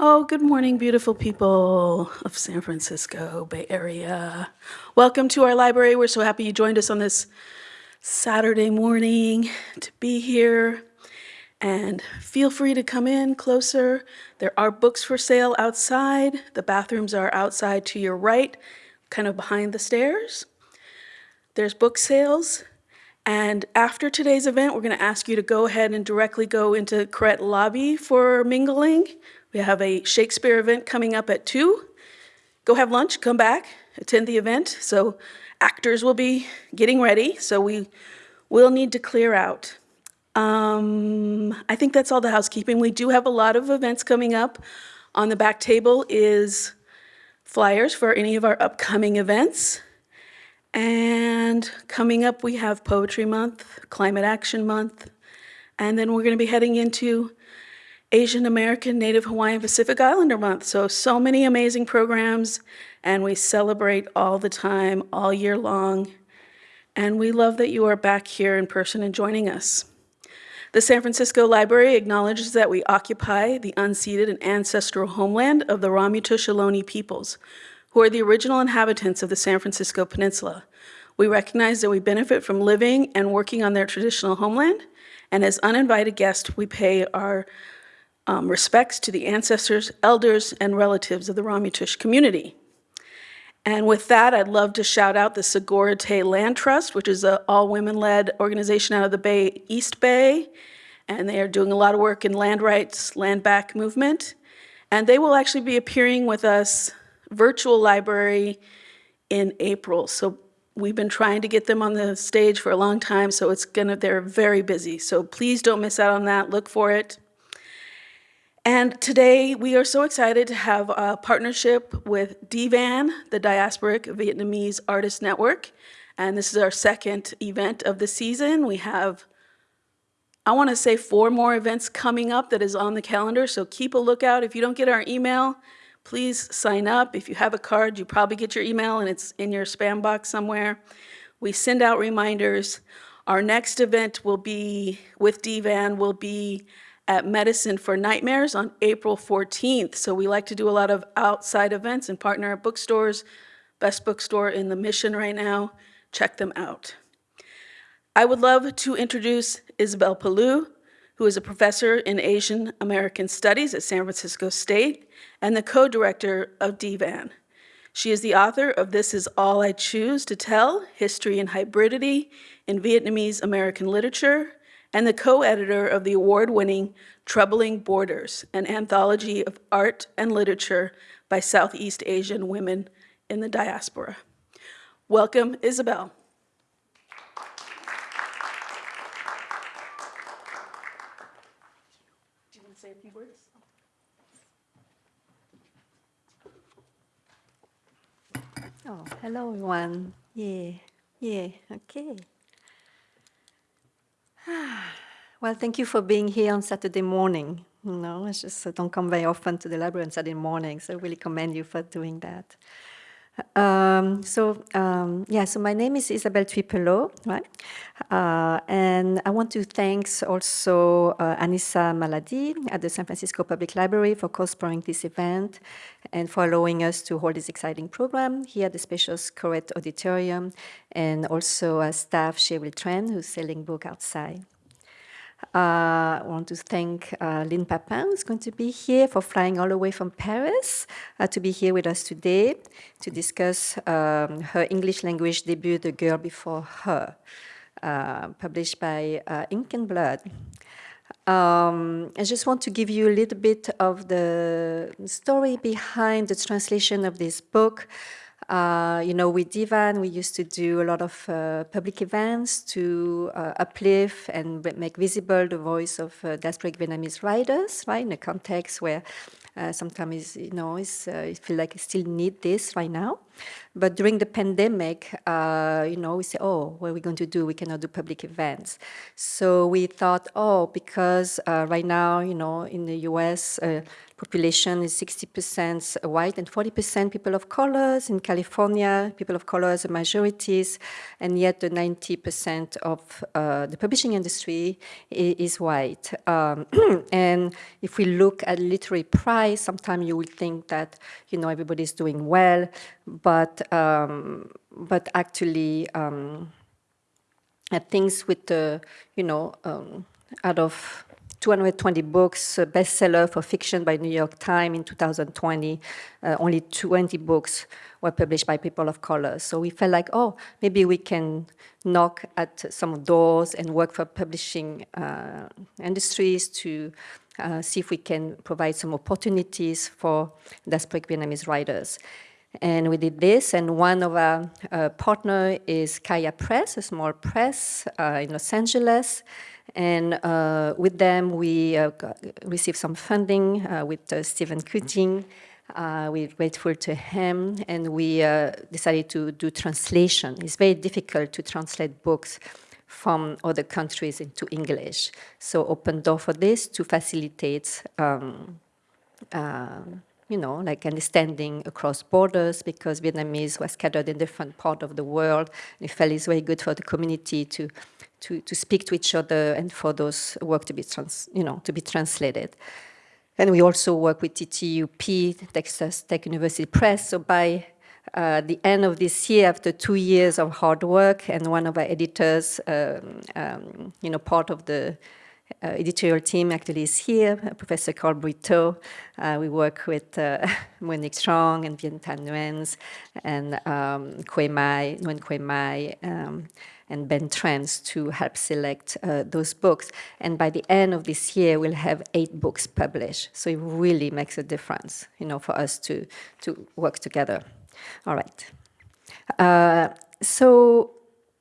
Oh, good morning, beautiful people of San Francisco Bay Area. Welcome to our library. We're so happy you joined us on this Saturday morning to be here. And feel free to come in closer. There are books for sale outside. The bathrooms are outside to your right, kind of behind the stairs. There's book sales. And after today's event, we're going to ask you to go ahead and directly go into Koret Lobby for mingling. We have a Shakespeare event coming up at 2. Go have lunch, come back, attend the event. So actors will be getting ready, so we will need to clear out. Um, I think that's all the housekeeping. We do have a lot of events coming up. On the back table is flyers for any of our upcoming events. And coming up, we have Poetry Month, Climate Action Month, and then we're going to be heading into Asian American, Native Hawaiian, Pacific Islander Month. So, so many amazing programs, and we celebrate all the time, all year long. And we love that you are back here in person and joining us. The San Francisco Library acknowledges that we occupy the unceded and ancestral homeland of the Ramaytush Ohlone peoples, who are the original inhabitants of the San Francisco Peninsula. We recognize that we benefit from living and working on their traditional homeland, and as uninvited guests, we pay our um, respects to the ancestors, elders, and relatives of the Ramaytush community. And with that, I'd love to shout out the Sogorea Te Land Trust, which is an all-women-led organization out of the Bay, East Bay, and they are doing a lot of work in land rights, land back movement. And they will actually be appearing with us virtual library in April. So we've been trying to get them on the stage for a long time, so it's gonna, they're very busy. So please don't miss out on that, look for it. And today we are so excited to have a partnership with DVAN, the Diasporic Vietnamese Artist Network. And this is our second event of the season. We have, I wanna say four more events coming up that is on the calendar, so keep a lookout. If you don't get our email, please sign up. If you have a card, you probably get your email and it's in your spam box somewhere. We send out reminders. Our next event will be, with DVAN, will be at Medicine for Nightmares on April 14th. So we like to do a lot of outside events and partner at bookstores. Best bookstore in the Mission right now. Check them out. I would love to introduce Isabel Pelaud, who is a professor in Asian American Studies at San Francisco State and the co-director of DVAN. She is the author of This Is All I Choose to Tell, History and Hybridity in Vietnamese American Literature, and the co-editor of the award-winning Troubling Borders, an anthology of art and literature by Southeast Asian women in the diaspora. Welcome, Isabel. Do you want to say a few words? Oh, hello everyone. Yeah, yeah, okay. Well, thank you for being here on Saturday morning. You know, I just don't come very often to the library on Saturday morning, so I really commend you for doing that. Um, so, um, yeah, so my name is Isabelle Thuy Pelaud, right? Uh, and I want to thank also uh, Anissa Maladi at the San Francisco Public Library for co-sponsoring this event and for allowing us to hold this exciting program here at the Spacious Koret Auditorium and also uh, staff Cheryl Tran, who's selling book outside. Uh, I want to thank uh, Line Papin, who's going to be here for flying all the way from Paris uh, to be here with us today to discuss um, her English language debut, The Girl Before Her, published by Ink and Blood. Um, I just want to give you a little bit of the story behind the translation of this book. Uh, you know, with DVAN, we used to do a lot of uh, public events to uh, uplift and make visible the voice of uh, diasporic Vietnamese writers, right, in a context where uh, sometimes, you know, it's, uh, it feel like I still need this right now. But during the pandemic, uh, you know, we say, oh, what are we going to do? We cannot do public events. So we thought, oh, because uh, right now, you know, in the US, uh, population is 60% white and 40% people of colors. In California, people of colors are majorities, and yet the 90% of uh, the publishing industry is, white. Um, and if we look at literary price, sometimes you will think that, you know, everybody's doing well, but, um, but actually, um, things with the, you know, um, out of 220 books, bestseller for fiction by New York Times in 2020. Uh, only 20 books were published by people of color. So we felt like, oh, maybe we can knock at some doors and work for publishing uh, industries to uh, see if we can provide some opportunities for diasporic Vietnamese writers. And we did this, and one of our uh, partner is Kaya Press, a small press uh, in Los Angeles. And uh, with them, we uh, received some funding uh, with Stephen Kuting. Uh, we're grateful to him, and we decided to do translation. It's very difficult to translate books from other countries into English. So open door for this to facilitate um, you know, like understanding across borders because Vietnamese was scattered in different parts of the world. And it felt it's very good for the community to, to, to speak to each other and for those work to be, trans, you know, to be translated. And we also work with TTUP, Texas Tech University Press. So by uh, the end of this year, after two years of hard work, and one of our editors, um, um, you know, part of the uh, editorial team actually is here, uh, Professor Karl Britto. Uh, we work with uh, Monique Truong and Viet Thanh Nguyen and um, Que Mai, Nguyen Que Mai, um, and Ben Trans to help select uh, those books. And by the end of this year, we'll have eight books published. So it really makes a difference, you know, for us to, to work together. All right. Uh, so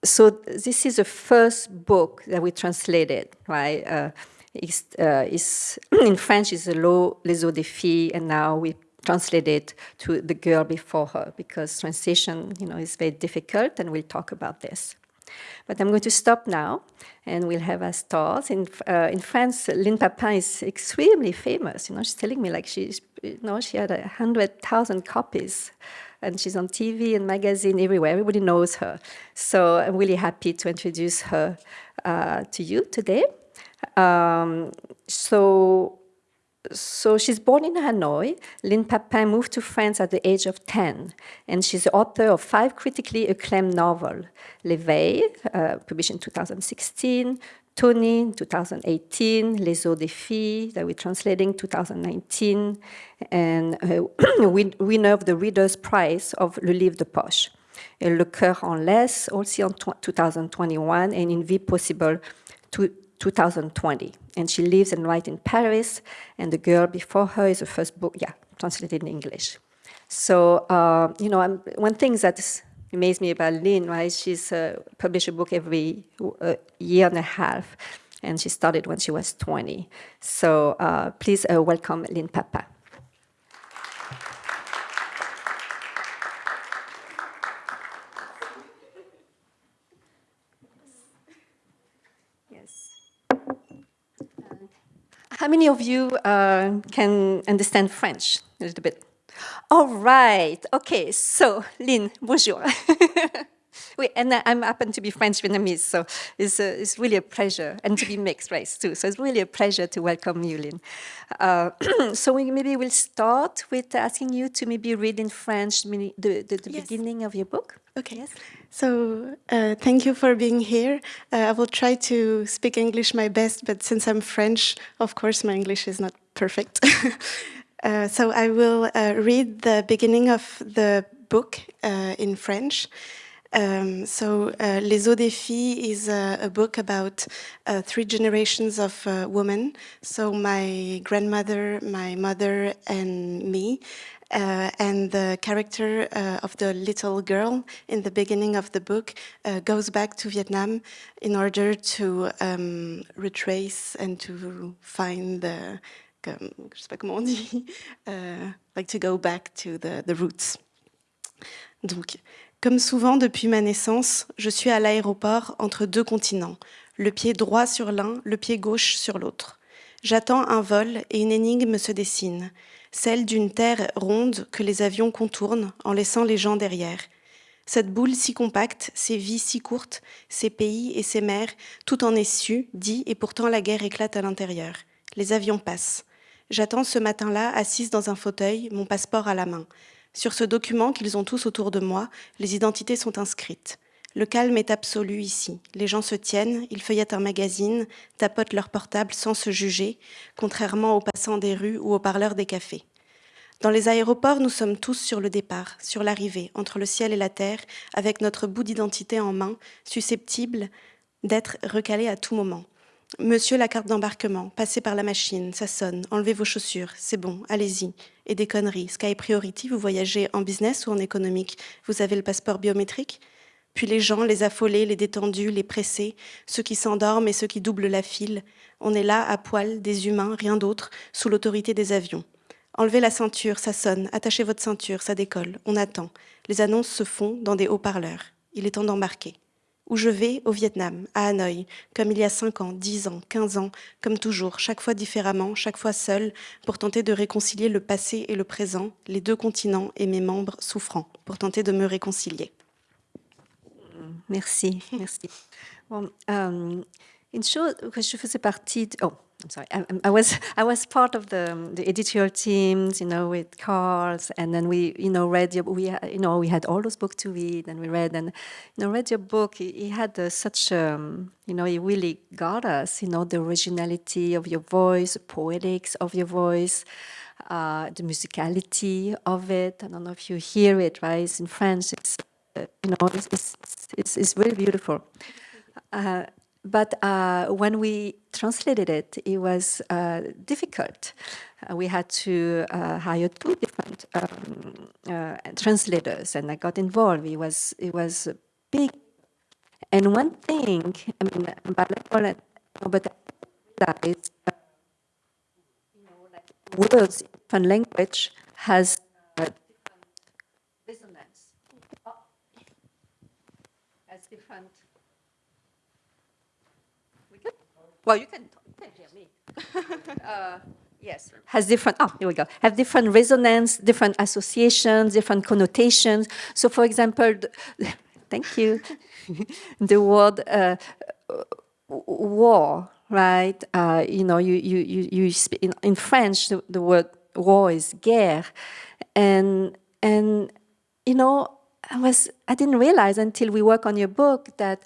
so this is the first book that we translated, right? Uh, it's, uh, it's in French, it's Les Os des Filles, and now we translate it to The Girl Before Her, because translation, you know, is very difficult, and we'll talk about this. But I'm going to stop now, and we'll have our stars. In, uh, in France, Line Papin is extremely famous. You know, she's telling me like she's, you know, she had a hundred thousand copies and she's on TV and magazine everywhere. Everybody knows her. So I'm really happy to introduce her uh, to you today. Um, so, so she's born in Hanoi. Line Papin moved to France at the age of 10, and she's the author of five critically acclaimed novels, L'Éveil, uh, published in 2016, Toni in 2018, Les Os des Filles that we're translating 2019, and uh, winner of the Reader's Prize of Le Livre de Poche. Et Le Cœur en laisse, also in 2021, and Une Vie Possible to 2020. And she lives and writes in Paris, and The Girl Before Her is the first book, yeah, translated in English. So, uh, you know, I'm, one thing that's amazed me about Line, right? She's uh, published a book every uh, year and a half, and she started when she was 20. So uh, please uh, welcome Line Papin. Yes. How many of you uh, can understand French a little bit? All right. Okay. So, Line, bonjour. oui, and I am happen to be French Vietnamese, so it's, a, it's really a pleasure, and to be mixed race too. So it's really a pleasure to welcome you, Line. Uh, so we, maybe we'll start with asking you to maybe read in French the, the, the yes. beginning of your book. Okay. Yes. So uh, thank you for being here. Uh, I will try to speak English my best, but since I'm French, of course, my English is not perfect. Uh, so I will uh, read the beginning of the book uh, in French. Um, so uh, Les Os des Filles is a, book about uh, three generations of women. So my grandmother, my mother, and me. and the character of the little girl in the beginning of the book goes back to Vietnam in order to um, retrace and to find the je sais pas comment on dit, uh, like to go back to the, the roots. Donc, comme souvent depuis ma naissance, je suis à l'aéroport entre deux continents, le pied droit sur l'un, le pied gauche sur l'autre. J'attends un vol et une énigme se dessine, celle d'une terre ronde que les avions contournent en laissant les gens derrière. Cette boule si compacte, ces vies si courtes, ces pays et ces mers, tout en est su, dit, et pourtant la guerre éclate à l'intérieur. Les avions passent. J'attends ce matin-là, assise dans un fauteuil, mon passeport à la main. Sur ce document qu'ils ont tous autour de moi, les identités sont inscrites. Le calme est absolu ici. Les gens se tiennent, ils feuillettent un magazine, tapotent leur portable sans se juger, contrairement aux passants des rues ou aux parleurs des cafés. Dans les aéroports, nous sommes tous sur le départ, sur l'arrivée, entre le ciel et la terre, avec notre bout d'identité en main, susceptible d'être recalé à tout moment. Monsieur, la carte d'embarquement, passez par la machine, ça sonne, enlevez vos chaussures, c'est bon, allez-y. Et des conneries. Sky Priority, vous voyagez en business ou en économique? Vous avez le passeport biométrique? Puis les gens, les affolés, les détendus, les pressés, ceux qui s'endorment et ceux qui doublent la file. On est là, à poil, des humains, rien d'autre, sous l'autorité des avions. Enlevez la ceinture, ça sonne, attachez votre ceinture, ça décolle, on attend. Les annonces se font dans des haut-parleurs. Il est temps d'embarquer. Où je vais Au Vietnam, à Hanoï, comme il y a 5 ans, 10 ans, 15 ans, comme toujours, chaque fois différemment, chaque fois seul, pour tenter de réconcilier le passé et le présent, les deux continents et mes membres souffrants, pour tenter de me réconcilier. Merci, merci. Bon, euh, une chose que je faisais partie... De, oh, I'm sorry. I, I, was I was part of the the editorial teams, you know, with Carls, and then we, you know, read your we you know we had all those books to read, and we read and you know read your book. He, he had uh, such um, you know he really got us, you know, the originality of your voice, the poetics of your voice. Uh, the musicality of it. I don't know if you hear it, right? It's in French. It's, uh, you know, it's, it's, it's, it's really beautiful. Uh, but uh, when we translated it, it was uh, difficult. Uh, we had to uh, hire two different um, uh, translators, and I got involved. It was it was big. And one thing, I mean, bilingual, but that is, you know, like words different language has different resonance, has different Well, you can, you can hear me. uh, yes, has different, oh, here we go, have different resonance, different associations, different connotations. So for example, the, thank you, the word uh, war, right? Uh, you know, you, you, you, you speak, in, in French, the, the word war is guerre. And, and, you know, I was, I didn't realize until we work on your book that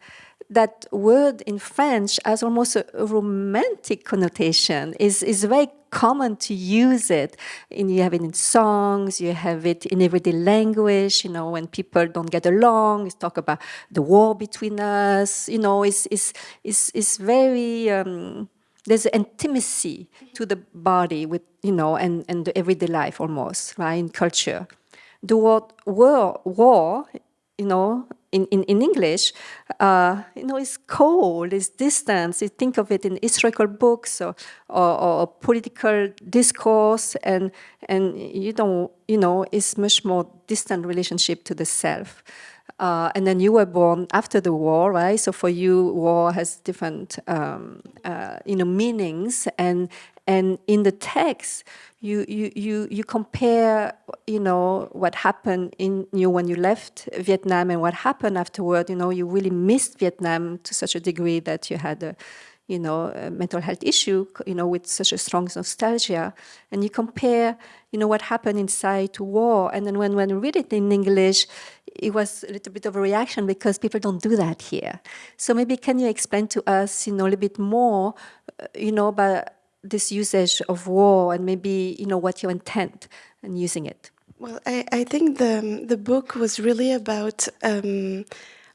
that word in French has almost a, romantic connotation. is is very common to use it. And you have it in songs, you have it in everyday language, you know, when people don't get along, you talk about the war between us, you know, it's, it's, it's, it's very, um, there's intimacy to the body with, you know, and, and the everyday life almost, right, in culture. The word war, war you know, in, in, in English, uh, you know, it's cold, it's distant. You think of it in historical books or, or, or, political discourse, and and you don't, you know, it's much more distant relationship to the self. Uh, and then you were born after the war, right? So for you, war has different, um, uh, you know, meanings, and and in the text, you, you, you, you compare, you know, what happened in you when you left Vietnam and what happened afterward. You know, you really missed Vietnam to such a degree that you had a, you know, mental health issue, you know, with such a strong nostalgia. And you compare, you know, what happened inside to war. And then when, when you read it in English, it was a little bit of a reaction because people don't do that here. So maybe can you explain to us, you know, a little bit more, uh, you know, about this usage of war and maybe you know what your intent in using it well i, I think the the book was really about um,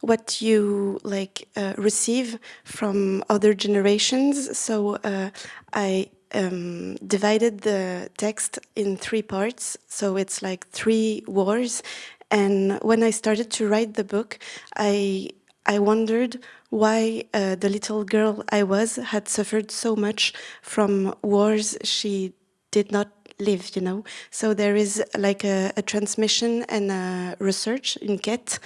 what you like uh, receive from other generations. So uh, i um, divided the text in three parts. So it's like three wars. And when i started to write the book i I wondered why uh, the little girl I was had suffered so much from wars she did not live, you know. So there is like a, a transmission and a research in Get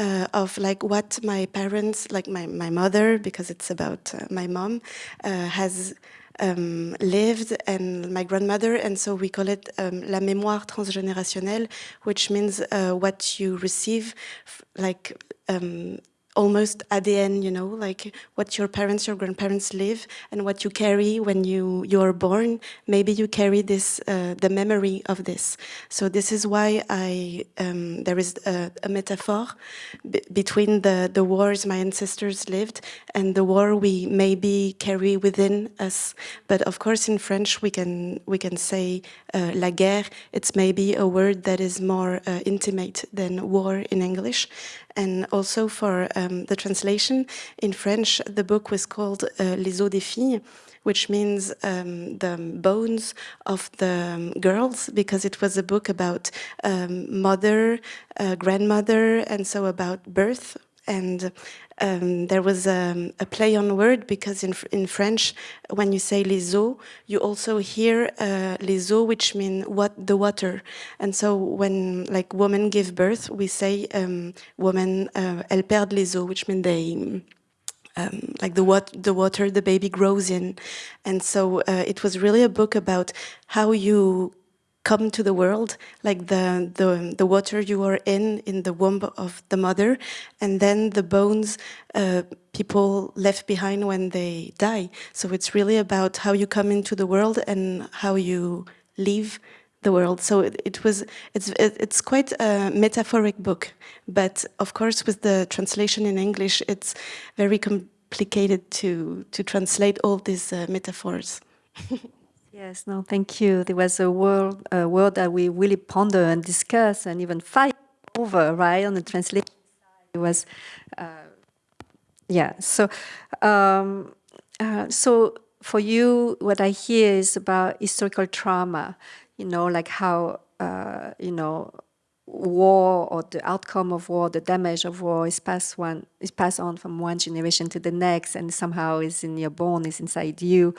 uh, of like what my parents, like my, my mother, because it's about uh, my mom, uh, has um, lived and my grandmother, and so we call it um, la mémoire transgénérationnelle, which means uh, what you receive, like um, almost ADN, you know, like what your parents, your grandparents live and what you carry when you, you are born. Maybe you carry this, uh, the memory of this. So this is why I, um, there is a, a metaphor between the, the wars my ancestors lived and the war we maybe carry within us. But of course in French we can, we can say uh, la guerre, it's maybe a word that is more uh, intimate than war in English. And also for um, the translation in French, the book was called uh, Les os des filles, which means um, the bones of the um, girls, because it was a book about um, mother, uh, grandmother, and so about birth. And um, there was um, a play on word because in, in French, when you say les os, you also hear uh, les eaux, which mean what the water. And so when like women give birth, we say um, women, uh, elles perdent les eaux, which mean they, um, like the, wat the water the baby grows in. And so uh, it was really a book about how you come to the world, like the, the, the water you are in, in the womb of the mother, and then the bones uh, people left behind when they die. So it's really about how you come into the world and how you leave the world. So it, it was, it's, it, it's quite a metaphoric book, but of course with the translation in English, it's very complicated to, to translate all these uh, metaphors. Yes, no, thank you. There was a word, a word that we really ponder and discuss and even fight over, right, on the translation It was, uh, yeah, so, um, uh, so for you, what I hear is about historical trauma, you know, like how, uh, you know, war or the outcome of war, the damage of war is passed one is passed on from one generation to the next and somehow is in your bone, is inside you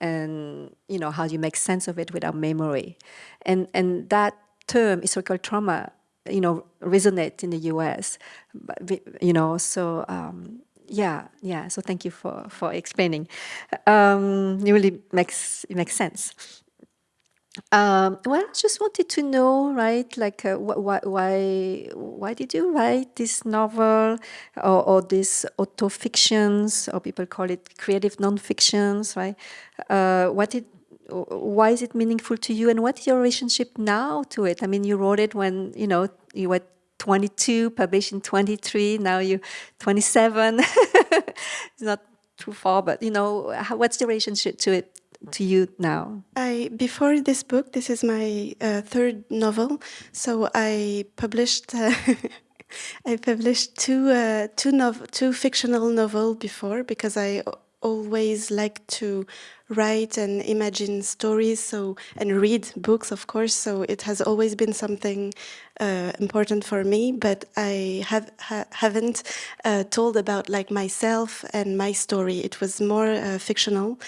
and you know how do you make sense of it without memory. And and that term historical trauma, you know, resonates in the US. But, You know, so um, yeah, yeah. So thank you for for explaining. Um, it really makes it makes sense. Um, well, just wanted to know, right, like, uh, wh wh why, why did you write this novel or, or these autofictions, or people call it creative non-fictions, right? Uh, what did, why is it meaningful to you and what's your relationship now to it? I mean, you wrote it when, you know, you were 22, published in 23, now you're 27. it's not too far, but, you know, what's the relationship to it to you now? I before this book, this is my uh, third novel. So I published. Uh, I published two uh, two two fictional novel before because I always like to write and imagine stories so and read books of course so it has always been something uh, important for me but I have ha haven't uh, told about like myself and my story. It was more uh, fictional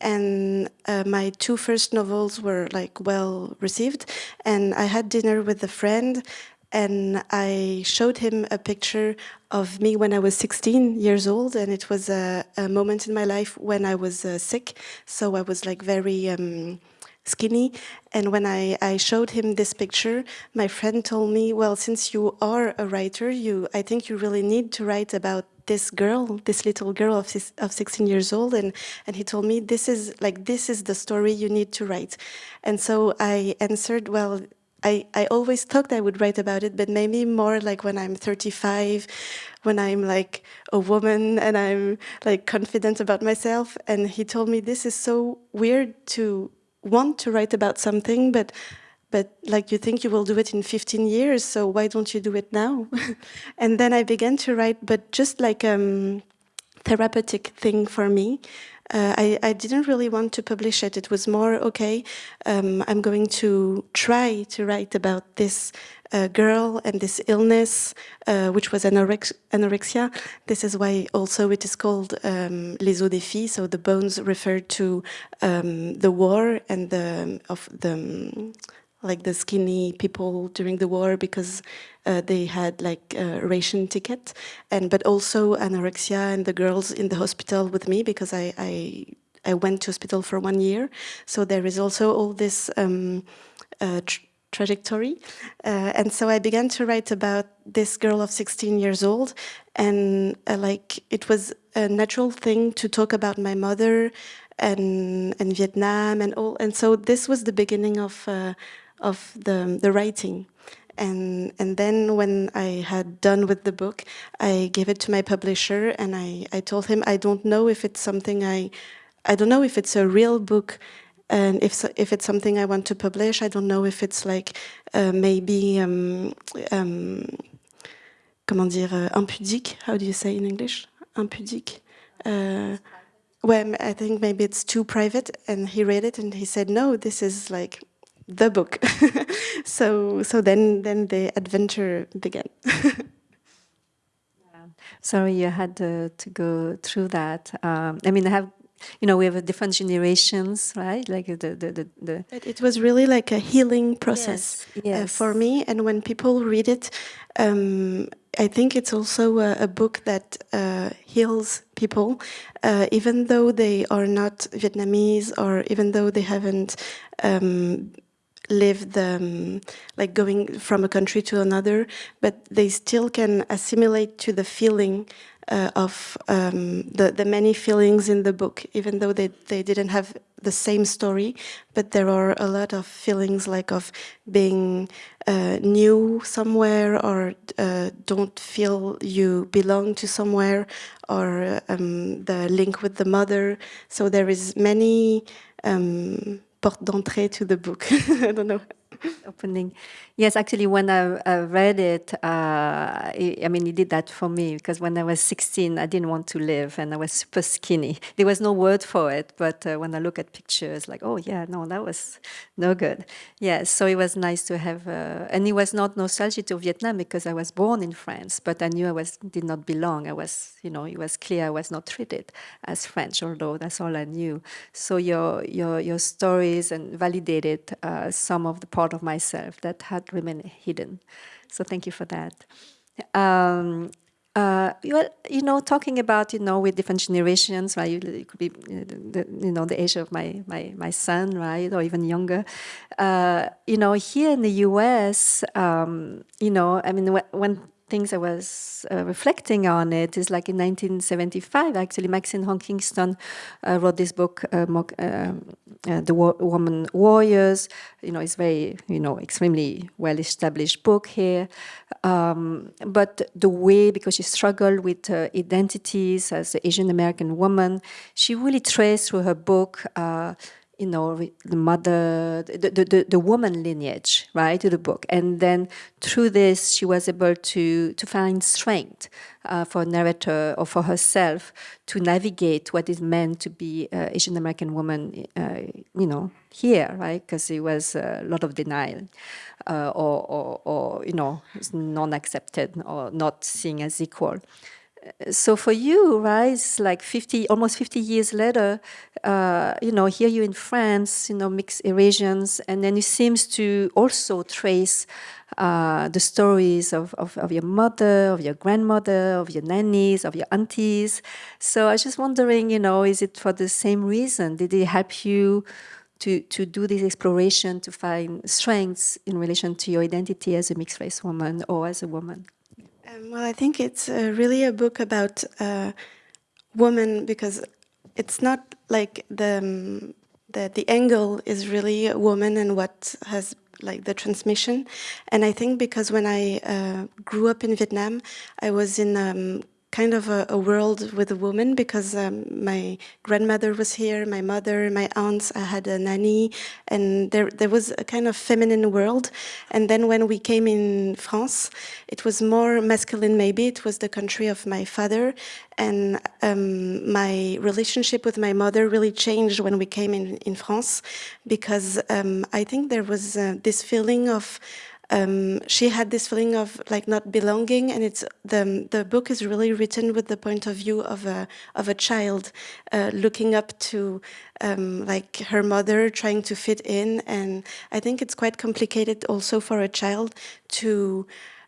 and uh, my two first novels were like well received and I had dinner with a friend and I showed him a picture of me when I was 16 years old and it was a, a moment in my life when I was uh, sick. So I was like very um, skinny. And when I, I showed him this picture my friend told me well since you are a writer you I think you really need to write about this girl, this little girl of, of 16 years old, and, and he told me, this is like, this is the story you need to write. And so I answered, well, I, I always thought I would write about it, but maybe more like when I'm 35, when I'm like a woman and I'm like confident about myself. And he told me, this is so weird to want to write about something, but but like you think you will do it in 15 years, so why don't you do it now? and then I began to write, but just like a um, therapeutic thing for me, uh, I, I didn't really want to publish it. It was more, okay, um, I'm going to try to write about this uh, girl and this illness, uh, which was anorex anorexia. This is why also it is called um, les os des filles, so the bones refer to um, the war and the, of the, um, like the skinny people during the war because uh, they had like a ration ticket and but also anorexia and the girls in the hospital with me because I, I, I went to hospital for one year. So there is also all this um, uh, tr trajectory. Uh, and so I began to write about this girl of 16 years old and uh, like it was a natural thing to talk about my mother and, and Vietnam and all. And so this was the beginning of uh, of the, the writing. And, and then when I had done with the book, I gave it to my publisher and I, I told him, I don't know if it's something I, I don't know if it's a real book and if, if it's something I want to publish, I don't know if it's like uh, maybe, um, um, comment dire, uh, impudique, how do you say in English? Impudique. Uh, well, I think maybe it's too private and he read it and he said, no, this is like the book. so so then then the adventure began. Sorry, you had to, to go through that. Um, I mean, I have, you know, we have different generations, right? Like the the the. the it, it was really like a healing process yes, yes. Uh, for me, and when people read it, um, I think it's also a, a book that uh, heals people, uh, even though they are not Vietnamese or even though they haven't um, lived um, like going from a country to another, but they still can assimilate to the feeling uh, of um, the, the many feelings in the book, even though they, they didn't have the same story, but there are a lot of feelings like of being uh, new somewhere or uh, don't feel you belong to somewhere or um, the link with the mother. So there is many um, porte d'entrée to the book. I don't know. Opening. Yes, actually, when I, I read it, uh, I mean, he did that for me because when I was 16, I didn't want to live and I was super skinny. There was no word for it, but uh, when I look at pictures, like, oh, yeah, no, that was no good. Yeah, so it was nice to have, uh, and it was not nostalgic to Vietnam because I was born in France, but I knew I was did not belong. I was, you know, it was clear I was not treated as French, although that's all I knew. So your your your stories and validated uh, some of the part of myself that had remained hidden. So thank you for that. Um, uh, well, you know, talking about, you know, with different generations, right? It could be, uh, you know, the age of my, my, my son, right? Or even younger. Uh, you know, here in the US, um, you know, I mean, when things I was uh, reflecting on it is like in 1975, actually, Maxine Hong Kingston uh, wrote this book, uh, um, uh The War Woman Warriors. You know, it's very, you know, extremely well-established book here. Um, but the way, because she struggled with uh, identities as an Asian American woman, she really traced through her book uh, you know, the mother, the, the, the, woman lineage, right, to the book. And then through this, she was able to, to find strength uh, for narrator or for herself to navigate what is meant to be uh, Asian American woman, uh, you know, here, right, because it was a lot of denial. Uh, or, or, or, you know, non-accepted or not seen as equal so for you, right, it's like 50, almost 50 years later, uh, you know, here you in France, you know, mixed Eurasians, and then it seems to also trace uh, the stories of, of, of, your mother, of your grandmother, of your nannies, of your aunties. So I was just wondering, you know, is it for the same reason? Did it help you to, to do this exploration, to find strengths in relation to your identity as a mixed race woman or as a woman? Um, well, I think it's uh, really a book about uh, women because it's not like the, um, the the angle is really a woman and what has like the transmission. And I think because when I uh, grew up in Vietnam, I was in um, kind of a, a world with a woman because um, my grandmother was here, my mother, my aunts, I had a nanny, and there, there was a kind of feminine world. And then when we came in France, it was more masculine maybe, it was the country of my father, and um, my relationship with my mother really changed when we came in, in France because um, I think there was uh, this feeling of um, she had this feeling of like not belonging and it's the the book is really written with the point of view of a of a child uh, looking up to um, like her mother trying to fit in and I think it's quite complicated also for a child to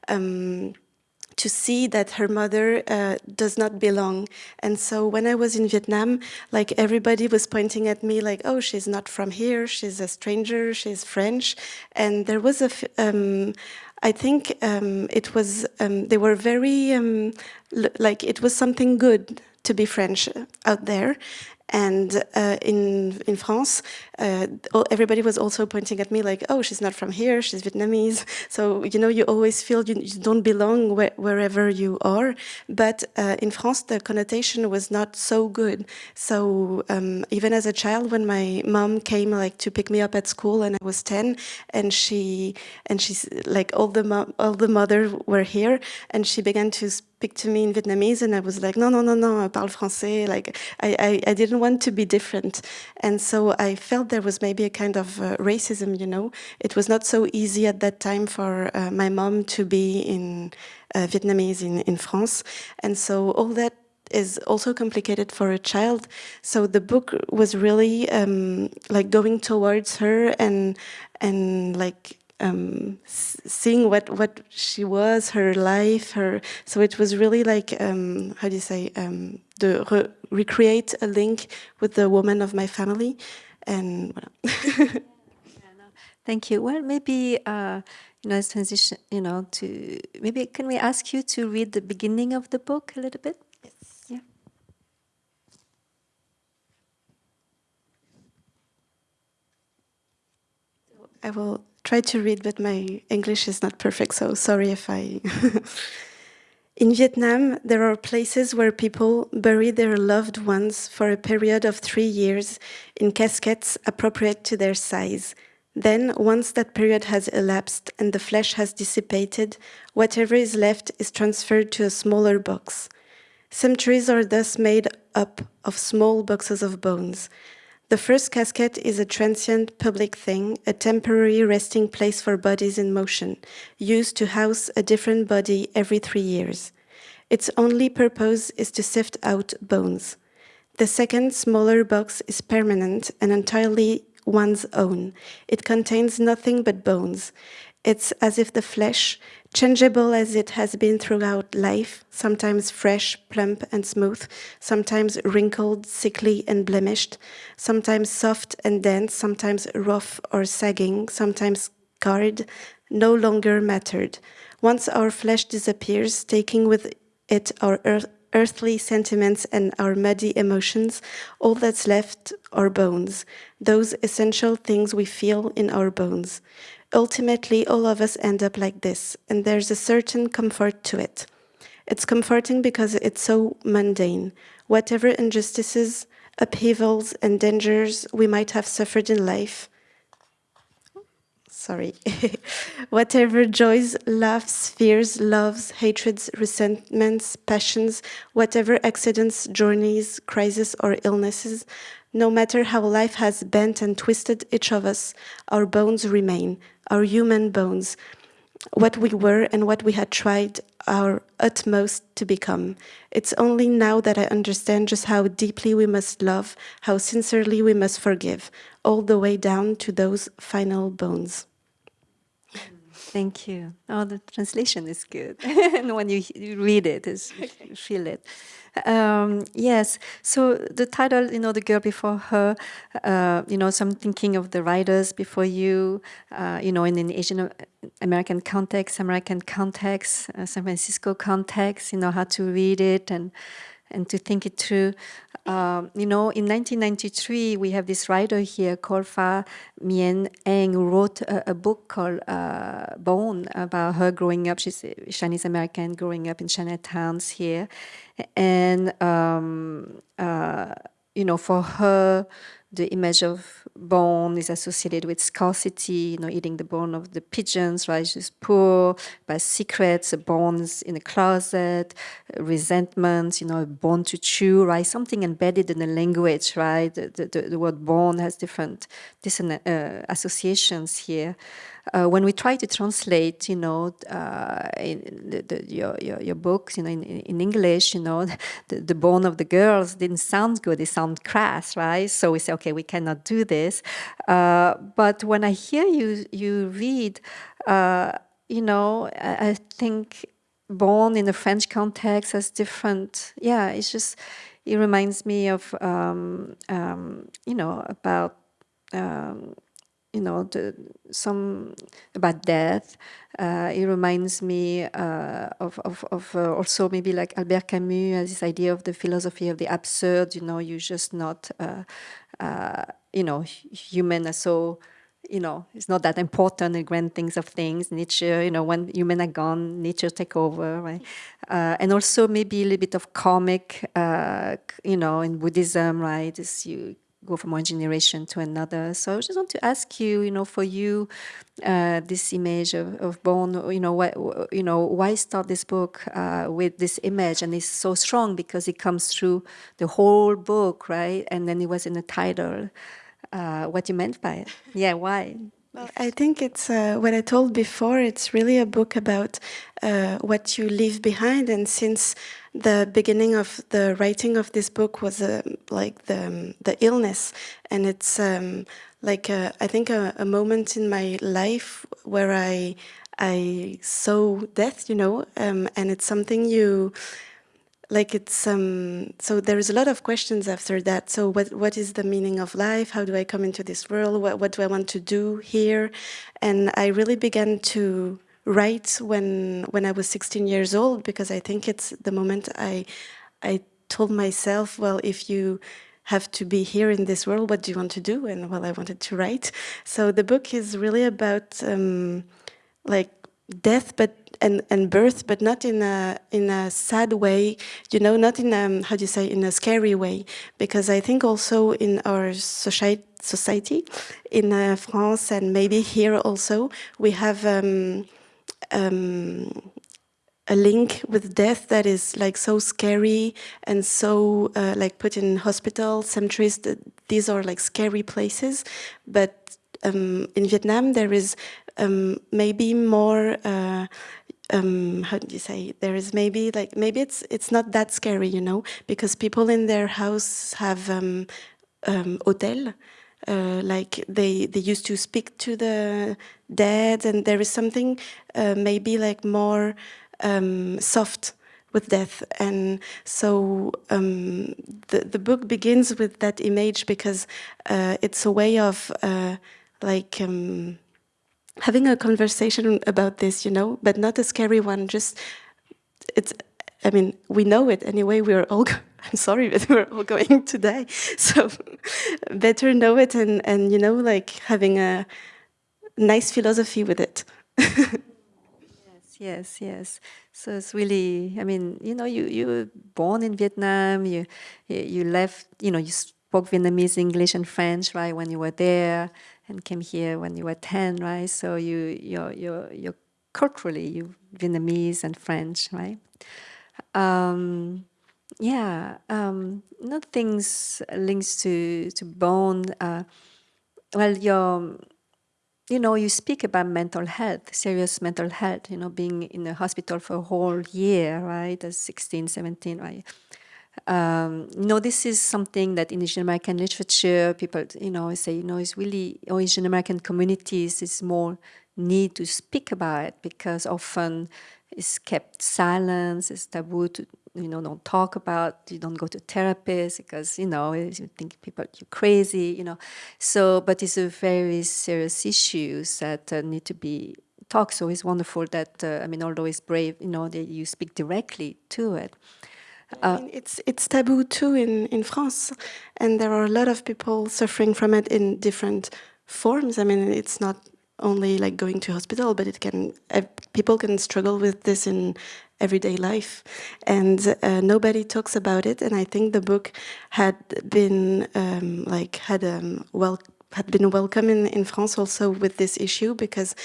um, to see that her mother uh, does not belong. And so when I was in Vietnam, like everybody was pointing at me like, oh, she's not from here, she's a stranger, she's French. And there was a, um, I think um, it was, um, they were very, um, like it was something good to be French out there. And uh, in in France, uh, everybody was also pointing at me like, "Oh, she's not from here. She's Vietnamese." So you know, you always feel you, you don't belong wh wherever you are. But uh, in France, the connotation was not so good. So um, even as a child, when my mom came like to pick me up at school, and I was ten, and she and she's like all the all the mothers were here, and she began to speak to me in Vietnamese, and I was like, "No, no, no, no, I parle français." Like I, I, I didn't want to be different. And so I felt there was maybe a kind of uh, racism, you know. It was not so easy at that time for uh, my mom to be in uh, Vietnamese in, in France. And so all that is also complicated for a child. So the book was really um, like going towards her and and like um, seeing what what she was, her life, her. So it was really like um, how do you say um, the re recreate a link with the woman of my family, and. Voilà. Thank you. Well, maybe uh, you know, transition. You know, to maybe can we ask you to read the beginning of the book a little bit? Yes. Yeah. I will try to read, but my English is not perfect, so sorry if I... In Vietnam, there are places where people bury their loved ones for a period of three years in caskets appropriate to their size. Then, once that period has elapsed and the flesh has dissipated, whatever is left is transferred to a smaller box. Cemeteries are thus made up of small boxes of bones. The first casket is a transient public thing, a temporary resting place for bodies in motion, used to house a different body every three years. Its only purpose is to sift out bones. The second, smaller box is permanent and entirely one's own. It contains nothing but bones. It's as if the flesh, changeable as it has been throughout life, sometimes fresh, plump and smooth, sometimes wrinkled, sickly and blemished, sometimes soft and dense, sometimes rough or sagging, sometimes scarred, no longer mattered. Once our flesh disappears, taking with it our earth earthly sentiments and our muddy emotions, all that's left are bones, those essential things we feel in our bones. Ultimately, all of us end up like this, and there's a certain comfort to it. It's comforting because it's so mundane. Whatever injustices, upheavals, and dangers we might have suffered in life, sorry, whatever joys, laughs, fears, loves, hatreds, resentments, passions, whatever accidents, journeys, crises, or illnesses, no matter how life has bent and twisted each of us, our bones remain, our human bones, what we were and what we had tried our utmost to become. It's only now that I understand just how deeply we must love, how sincerely we must forgive, all the way down to those final bones. Thank you. Oh, the translation is good. and when you, you read it, is you feel it. Um, yes, so the title, you know, The Girl Before Her, uh, you know, so I'm thinking of the writers before you, uh, you know, in an Asian American context, American context, uh, San Francisco context, you know, how to read it and and to think it through. Um, you know, in 1993, we have this writer here called Fae Myenne Ng who wrote a, a book called uh, Bone about her growing up. She's Chinese American growing up in Chinatowns here. And, um, uh, you know, for her, the image of bone is associated with scarcity, you know, eating the bone of the pigeons, right? She's poor, by secrets, bones in a closet, resentment, you know, bone to chew, right? Something embedded in the language, right? The, the, the word bone has different, different uh, associations here uh, when we try to translate, you know, uh, the, the, your, your, your books, you know, in, in English, you know, the, the bone of the girls didn't sound good. They sound crass, right? So we say, okay, we cannot do this. Uh, but when I hear you, you read, uh, you know, I, I think bone in the French context has different, yeah, it's just, it reminds me of, um, um, you know, about um, you know, some about death. Uh, it reminds me uh, of, of, of uh, also maybe like Albert Camus this idea of the philosophy of the absurd, you know, you're just not, uh, uh, you know, human are so, you know, it's not that important, the grand things of things, nature, you know, when human are gone, nature take over, right? Uh, and also maybe a little bit of comic, you know, in Buddhism, right? Is you go from one generation to another. So I just want to ask you, you know, for you, uh, this image of, of bone, you know, what, you know, why start this book uh, with this image? And it's so strong because it comes through the whole book, right? And then it was in the title. Uh, what you meant by it? Yeah, why? Well, I think it's uh, what I told before. It's really a book about uh, what you leave behind. And since the beginning of the writing of this book was uh, like the um, the illness, and it's um, like a, I think a, a, moment in my life where I I saw death, you know, um, and it's something you like it's um so there is a lot of questions after that. So what what is the meaning of life? How do i come into this world? What, what do i want to do here? And i really began to write when when i was 16 years old because i think it's the moment i i told myself well if you have to be here in this world what do you want to do? And well i wanted to write. So the book is really about um like death but and and birth but not in a in a sad way you know not in a how do you say in a scary way. Because i think also in our society society in uh, france and maybe here also we have um, um, a link with death that is like so scary and so uh, like put in hospital cemeteries these are like scary places. But um, in Vietnam there is um, maybe more uh, um, how do you say there is maybe like maybe it's it's not that scary you know because people in their house have um, um, hotel uh, like they they used to speak to the dead and there is something uh, maybe like more um, soft with death. And so um, the, the book begins with that image because uh, it's a way of uh, like um, having a conversation about this, you know, but not a scary one. Just it's. I mean, we know it anyway. We're all. I'm sorry, but we're all going to die. So better know it and and you know, like having a nice philosophy with it. yes, yes, yes. So it's really. I mean, you know, you you were born in Vietnam. You you left. You know, you spoke Vietnamese, English, and French, right? When you were there and came here when you were 10, right? So you, you're, you're, you're culturally, you Vietnamese and French, right? Um, yeah, um, not things links to, to bone. Uh, well, you're, you know, you speak about mental health, serious mental health, you know, being in a hospital for a whole year, right, as 16, 17, right? Um, know, this is something that in Asian American literature, people, you know, say, you know, it's really, or Asian American communities is more need to speak about it because often it's kept silence, it's taboo to, you know, don't talk about, you don't go to therapists because, you know, you think people, you're crazy, you know. So, but it's a very serious issues that uh, need to be talked. So it's wonderful that, uh, I mean, although it's brave, you know, that you speak directly to it. I mean, it's it's taboo too in in France, and there are a lot of people suffering from it in different forms. I mean, it's not only like going to hospital, but it can uh, people can struggle with this in everyday life, and uh, nobody talks about it. And I think the book had been um, like had um, well had been welcome in, in France also with this issue because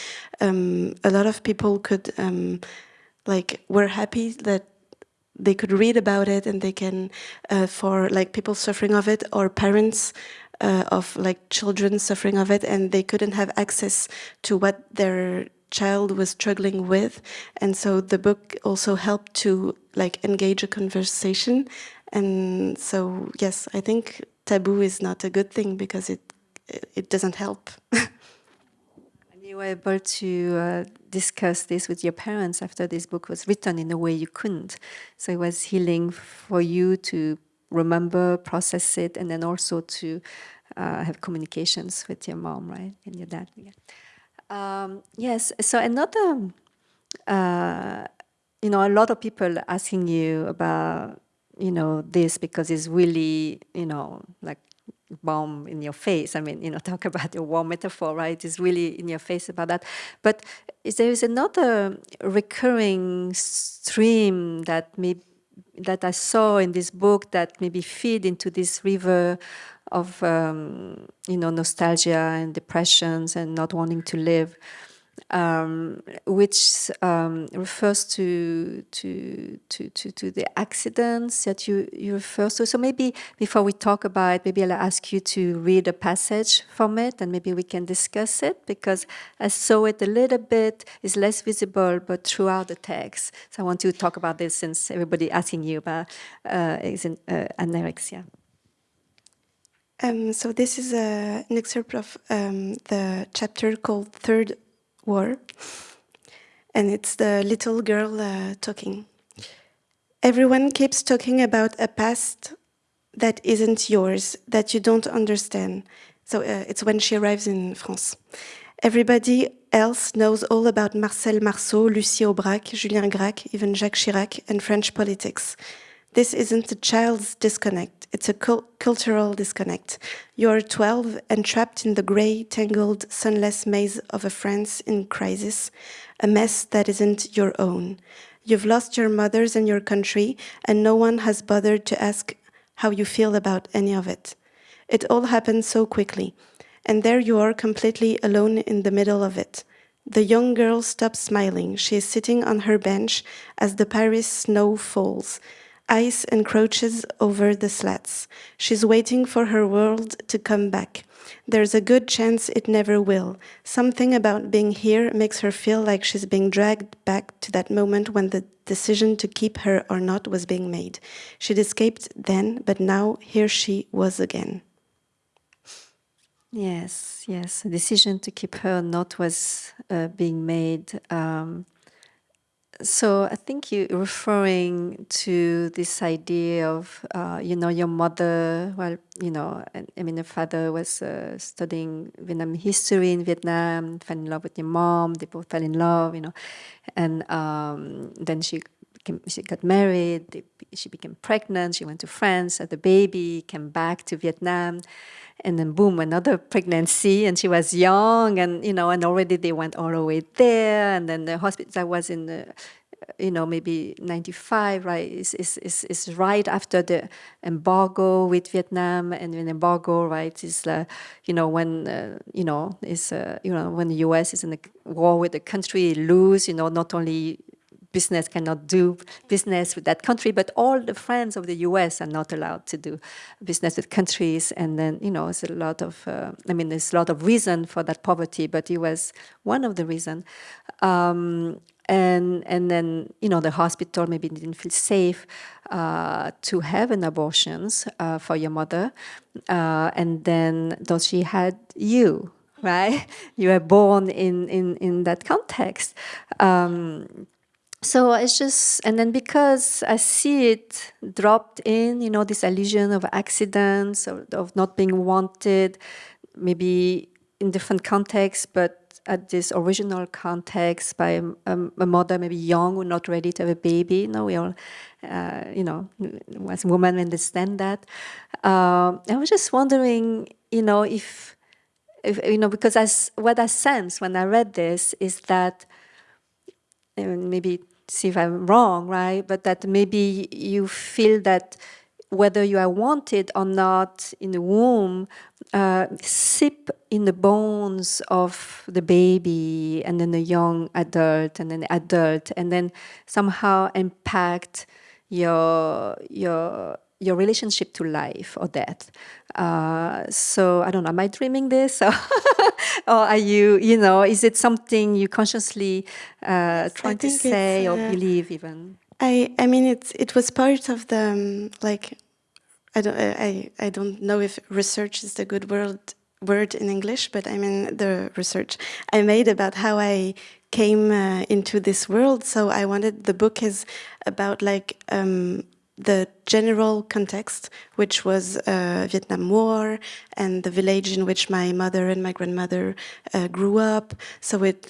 um, a lot of people could um, like were happy that they could read about it and they can uh, for like people suffering of it or parents uh, of like children suffering of it and they couldn't have access to what their child was struggling with. And so the book also helped to like engage a conversation. And so yes i think taboo is not a good thing because it it doesn't help were able to uh, discuss this with your parents after this book was written in a way you couldn't. So it was healing for you to remember, process it, and then also to uh, have communications with your mom, right, and your dad. Yeah. Um, yes. So another, uh, you know, a lot of people asking you about, you know, this because it's really, you know, like bomb in your face. I mean, you know, talk about your war metaphor, right? It's really in your face about that. But is there is another recurring stream that may, that I saw in this book that maybe feed into this river of, um, you know, nostalgia and depressions and not wanting to live um, which um, refers to, to, to, to, to, the accidents that you, you refer to. So maybe before we talk about it, maybe I'll ask you to read a passage from it and maybe we can discuss it because I saw it a little bit, is less visible, but throughout the text. So I want to talk about this since everybody asking you about uh, uh, anorexia. Um, so this is a, an excerpt of um, the chapter called Third war. And it's the little girl uh, talking. Everyone keeps talking about a past that isn't yours, that you don't understand. So uh, it's when she arrives in France. Everybody else knows all about Marcel Marceau, Lucie Aubrac, Julien Gracq, even Jacques Chirac, and French politics. This isn't a child's disconnect, it's a cul cultural disconnect. You're 12 and trapped in the grey, tangled, sunless maze of a France in crisis, a mess that isn't your own. You've lost your mothers and your country, and no one has bothered to ask how you feel about any of it. It all happened so quickly, and there you are completely alone in the middle of it. The young girl stops smiling. She is sitting on her bench as the Paris snow falls. Ice encroaches over the slats. She's waiting for her world to come back. There's a good chance it never will. Something about being here makes her feel like she's being dragged back to that moment when the decision to keep her or not was being made. She'd escaped then, but now here she was again. Yes, yes. The decision to keep her or not was uh, being made. Um, so I think you're referring to this idea of, uh, you know, your mother, well, you know, I mean, your father was uh, studying Vietnam history in Vietnam, fell in love with your mom, they both fell in love, you know, and um, then she became, she got married, they, she became pregnant, she went to France, had a baby, came back to Vietnam, and then boom, another pregnancy, and she was young, and you know, and already they went all the way there, and then the hospital. I was in the, you know, maybe 95, right? Is is is is right after the embargo with Vietnam, and an embargo, right, is uh, you know when uh, you know is uh, you know when the U.S. is in a war with the country, lose, you know, not only business cannot do business with that country, but all the friends of the US are not allowed to do business with countries. And then, you know, it's a lot of, uh, I mean, there's a lot of reason for that poverty, but it was one of the reason. Um, and, and then, you know, the hospital maybe didn't feel safe uh, to have an abortions uh, for your mother. Uh, and then, though she had you, right? You were born in, in, in that context. Um, so it's just, and then because I see it dropped in, you know, this illusion of accidents, of, of not being wanted, maybe in different contexts, but at this original context by a, um, a mother maybe young or not ready to have a baby. You know, we all, uh, you know, as women understand that. Uh, I was just wondering, you know, if, if you know, because as what I sense when I read this is that and maybe see if I'm wrong, right? But that maybe you feel that whether you are wanted or not in the womb, uh, sip in the bones of the baby and then the young adult and then the adult and then somehow impact your your your relationship to life or death. Uh, so I don't know, am I dreaming this? or are you, you know, is it something you consciously uh, trying to say or uh, believe even? I I mean it's it was part of the um, like I don't I I don't know if research is the good word word in English, but I mean the research I made about how I came uh, into this world. So I wanted the book is about like um, the general context, which was uh, Vietnam War and the village in which my mother and my grandmother uh, grew up. So with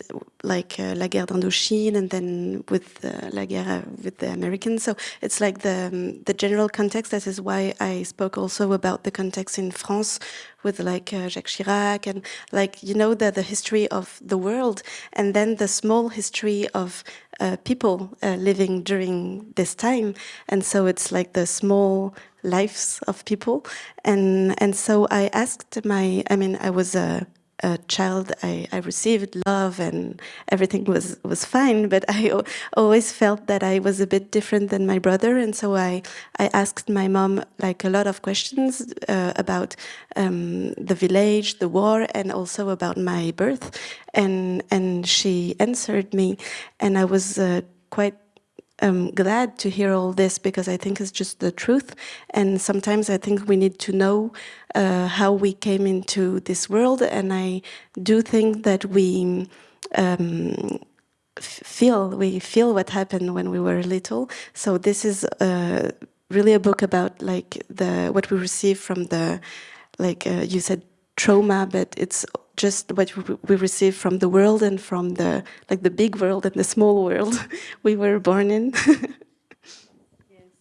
like uh, La Guerre d'Indochine and then with uh, La Guerre with the Americans. So it's like the um, the general context. That is why I spoke also about the context in France with like uh, Jacques Chirac and like you know the the history of the world and then the small history of uh, people uh, living during this time and so it's like the small lives of people and and so I asked my I mean I was a a child, I, I received love and everything was, was fine, but I always felt that I was a bit different than my brother. And so I, I asked my mom like a lot of questions uh, about um, the village, the war, and also about my birth. And, and she answered me, and I was uh, quite um, glad to hear all this because I think it's just the truth. And sometimes I think we need to know uh, how we came into this world. And I do think that we um, feel we feel what happened when we were little. So this is uh, really a book about like the what we receive from the like uh, you said trauma, but it's just what we- receive from the world and from the like the big world and the small world we were born in.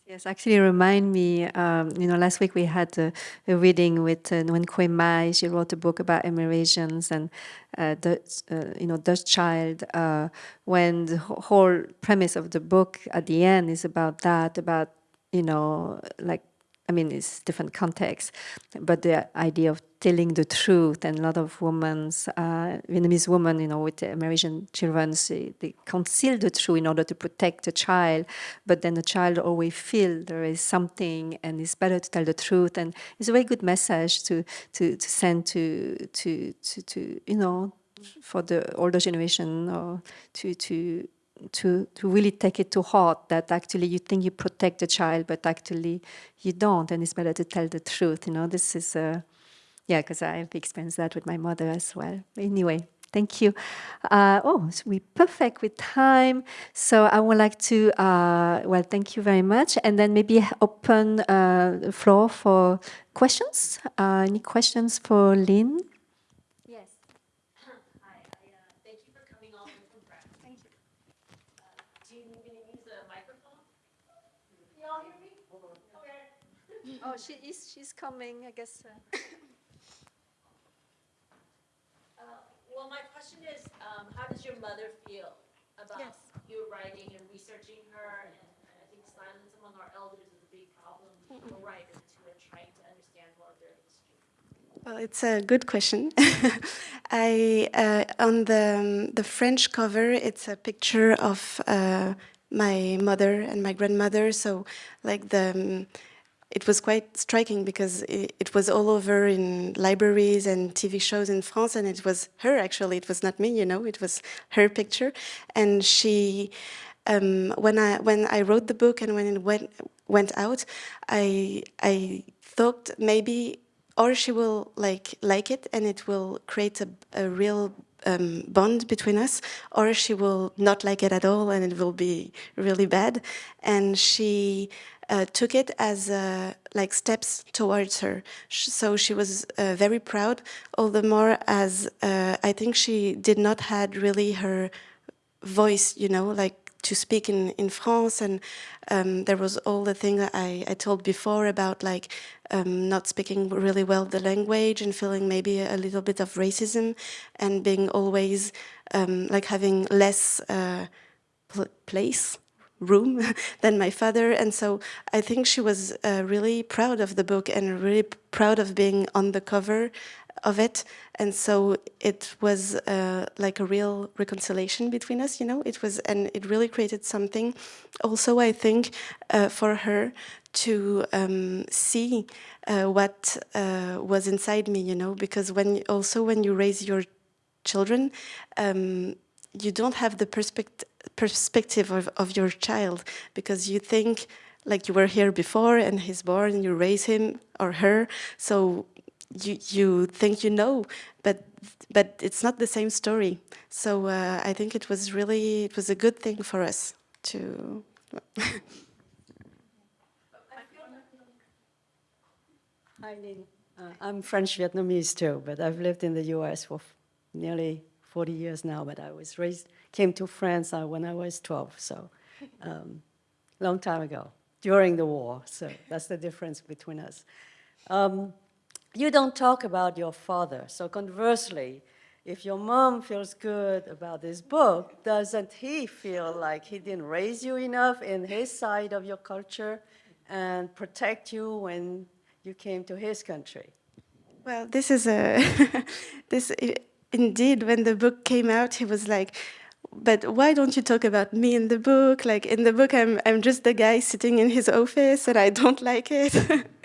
Yes, actually remind me, um, you know, last week we had a, a reading with uh, Nguyen Mai. She wrote a book about Amerasians and, uh, the, uh, you know, Dust Child, uh, when the whole premise of the book at the end is about that, about, you know, like, I mean, it's different context, but the idea of telling the truth and a lot of women, uh, Vietnamese women, you know, with the American children, they, they conceal the truth in order to protect the child, but then the child always feel there is something and it's better to tell the truth. And it's a very good message to, to, to send to, to, to, to, you know, for the older generation or to, to, to, to really take it to heart that actually you think you protect the child, but actually you don't, and it's better to tell the truth. You know, this is a, yeah, because I've experienced that with my mother as well. Anyway, thank you. Uh, oh, so we're perfect with time. So I would like to, uh, well, thank you very much. And then maybe open uh, the floor for questions. Uh, any questions for Line? Yes. Hi, I, uh, thank you for coming all the way from Prague. Thank you. Do you need me to use the microphone? Can y'all hear me? Okay. Oh, she is, she's coming, I guess. Uh, Well, my question is, um, how does your mother feel about Yes. you writing and researching her? And I think silence among our elders is a big problem for writers who are trying to understand more of their history. Well, it's a good question. I uh, on the um, the French cover, it's a picture of uh, my mother and my grandmother. So, like the, um, it was quite striking because it, it was all over in libraries and TV shows in France, and it was her actually. It was not me, you know. It was her picture, and she. Um, when I when I wrote the book and when it went went out, I I thought maybe or she will like like it and it will create a, a real um, bond between us or she will not like it at all and it will be really bad and she uh, took it as uh, like steps towards her. So she was uh, very proud, all the more as uh, I think she did not had really her voice, you know, like to speak in, in France. And um, there was all the thing that I, I told before about like um, not speaking really well the language and feeling maybe a little bit of racism and being always um, like having less uh, pl- place room than my father. And so i think she was uh, really proud of the book and really proud of being on the cover of it. And so it was uh, like a real reconciliation between us you know? It was and it really created something. Also i think uh, for her to um, see uh, what uh, was inside me you know? Because when also when you raise your children, um, you don't have the perspect- perspective of, of your child because you think like you were here before and he's born, you raise him or her, so you you think you know, but but it's not the same story. So uh, I think it was really it was a good thing for us to. Hi, Line. Uh, I'm French Vietnamese too, but I've lived in the U.S. for nearly 40 years now. But I was raised, came to France uh, when I was 12, so um, long time ago, during the war. So that's the difference between us. Um, you don't talk about your father. So conversely, if your mom feels good about this book, doesn't he feel like he didn't raise you enough in his side of your culture and protect you when you came to his country? Well, this is a this indeed. When the book came out, he was like, "But why don't you talk about me in the book? Like in the book, I'm I'm just the guy sitting in his office, and I don't like it."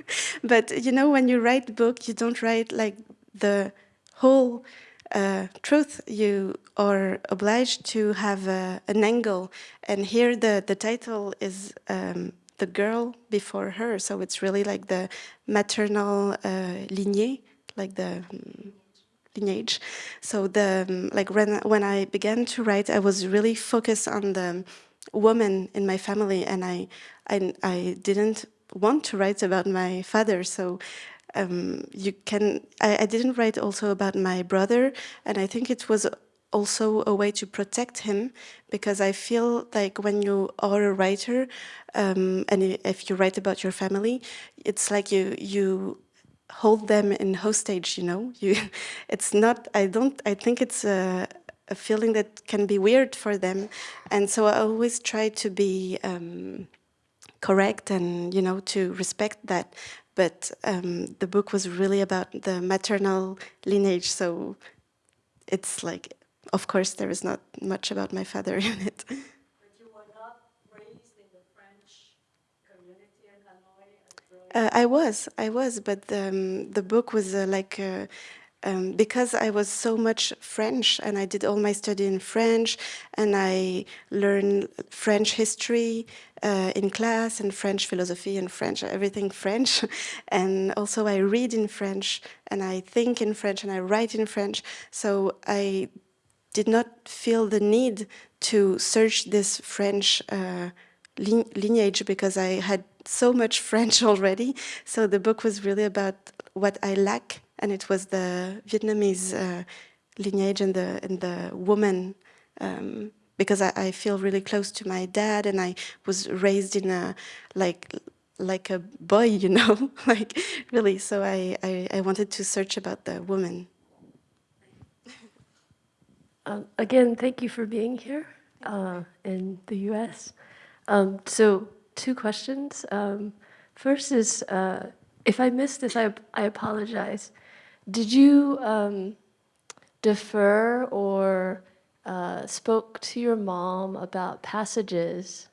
but you know, when you write book, you don't write like the whole uh, truth. You are obliged to have an angle, and here the the title is. Um, the girl before her, so it's really like the maternal uh, lignée, like the mm, lineage. So the um, like when when I began to write, I was really focused on the woman in my family, and I I, I didn't want to write about my father. So um, you can I, I didn't write also about my brother, and I think it was also a way to protect him because I feel like when you are a writer um, and if you write about your family, it's like you you hold them in hostage. You know, you it's not. I don't. I think it's a, a feeling that can be weird for them, and so I always try to be. Um, correct and you know to respect that but um, the book was really about the maternal lineage so it's like of course there is not much about my father in it But you were not raised in the French community in Hanoi? Uh, i was i was but um, the book was uh, like uh, um, because I was so much French and I did all my study in French and I learned French history uh, in class and French philosophy and French, everything French. and also I read in French and I think in French and I write in French. So I did not feel the need to search this French uh, lineage because I had so much French already. So the book was really about what I lack, and it was the Vietnamese uh, lineage and the and the woman. Um, because I, I feel really close to my dad, and I was raised in a like like a boy, you know, like really. So I, I, I wanted to search about the woman. Um, again, thank you for being here uh, in the U.S. Um, so, two questions. Um, first is, uh, if I missed this, I, I apologize. Did you um, defer or uh, spoke to your mom about passages?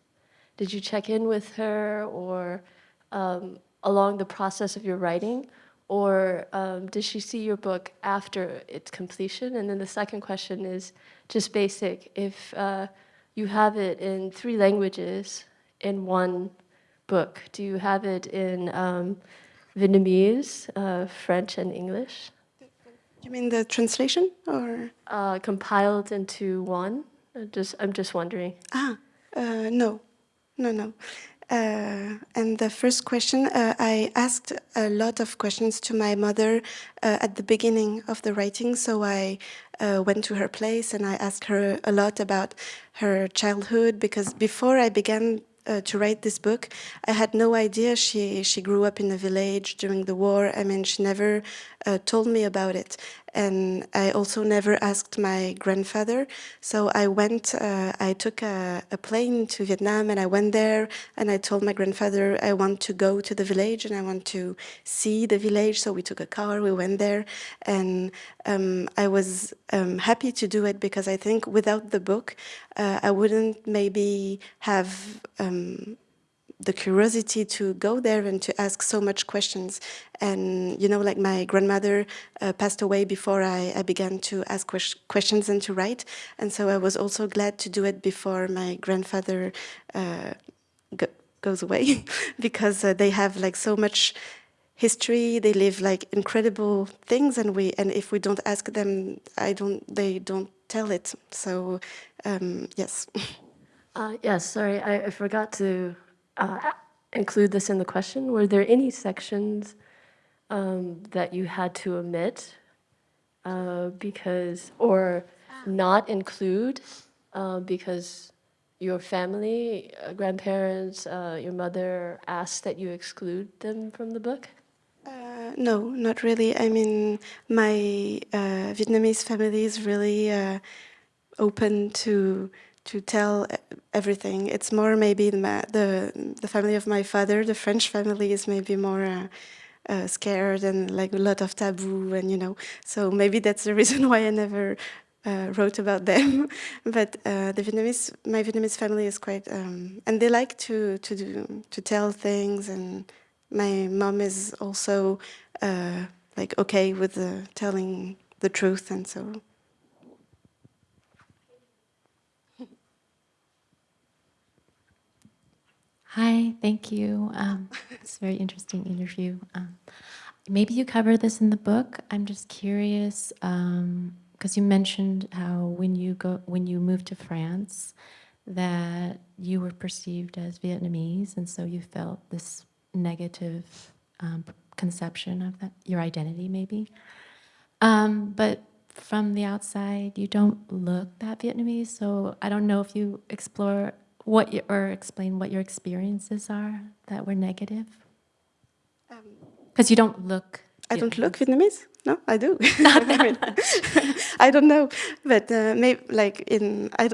Did you check in with her or um, along the process of your writing? Or um, did she see your book after its completion? And then the second question is just basic. If uh, you have it in three languages in one book, do you have it in um, Vietnamese, uh, French, and English? You mean the translation or? uh, compiled into one? Just, I'm just wondering. Ah, uh, no, no, no. Uh, and the first question, uh, I asked a lot of questions to my mother uh, at the beginning of the writing. So I uh, went to her place and I asked her a lot about her childhood because before I began uh, to write this book, I had no idea she she grew up in a village during the war. I mean, she never uh, told me about it, and I also never asked my grandfather. So I went. Uh, I took a, a plane to Vietnam, and I went there, and I told my grandfather I want to go to the village and I want to see the village. So we took a car, we went there, and um, I was um, happy to do it because I think without the book, uh, I wouldn't maybe have um, the curiosity to go there and to ask so much questions. And, you know, like my grandmother uh, passed away before I, I began to ask ques questions and to write. And so I was also glad to do it before my grandfather uh, go goes away because uh, they have like so much history they live like incredible things and we and if we don't ask them i don't they don't tell it so um, yes Uh, yes, sorry, I, I forgot to uh, include this in the question. Were there any sections um, that you had to omit uh, because, or not include uh, because your family, uh, grandparents, uh, your mother asked that you exclude them from the book? Uh, no, not really. I mean, my uh, Vietnamese family is really uh, open to to tell everything. It's more maybe the the, the family of my father, the French family, is maybe more. Uh, uh, scared and like a lot of taboo and you know so maybe that's the reason why I never uh, wrote about them but uh, the Vietnamese my Vietnamese family is quite um, and they like to to do to tell things and my mom is also uh, like okay with the telling the truth and so Hi, thank you. Um, it's a very interesting interview. Um, maybe you cover this in the book. I'm just curious because you mentioned how when you go when you moved to France, that you were perceived as Vietnamese, and so you felt this negative um, conception of that your identity, maybe. Um, but from the outside, you don't look that Vietnamese, so I don't know if you explore what you, or explain what your experiences are that were negative. Because you don't look. I don't look Vietnamese. No, I do. I don't know, but uh, maybe like in I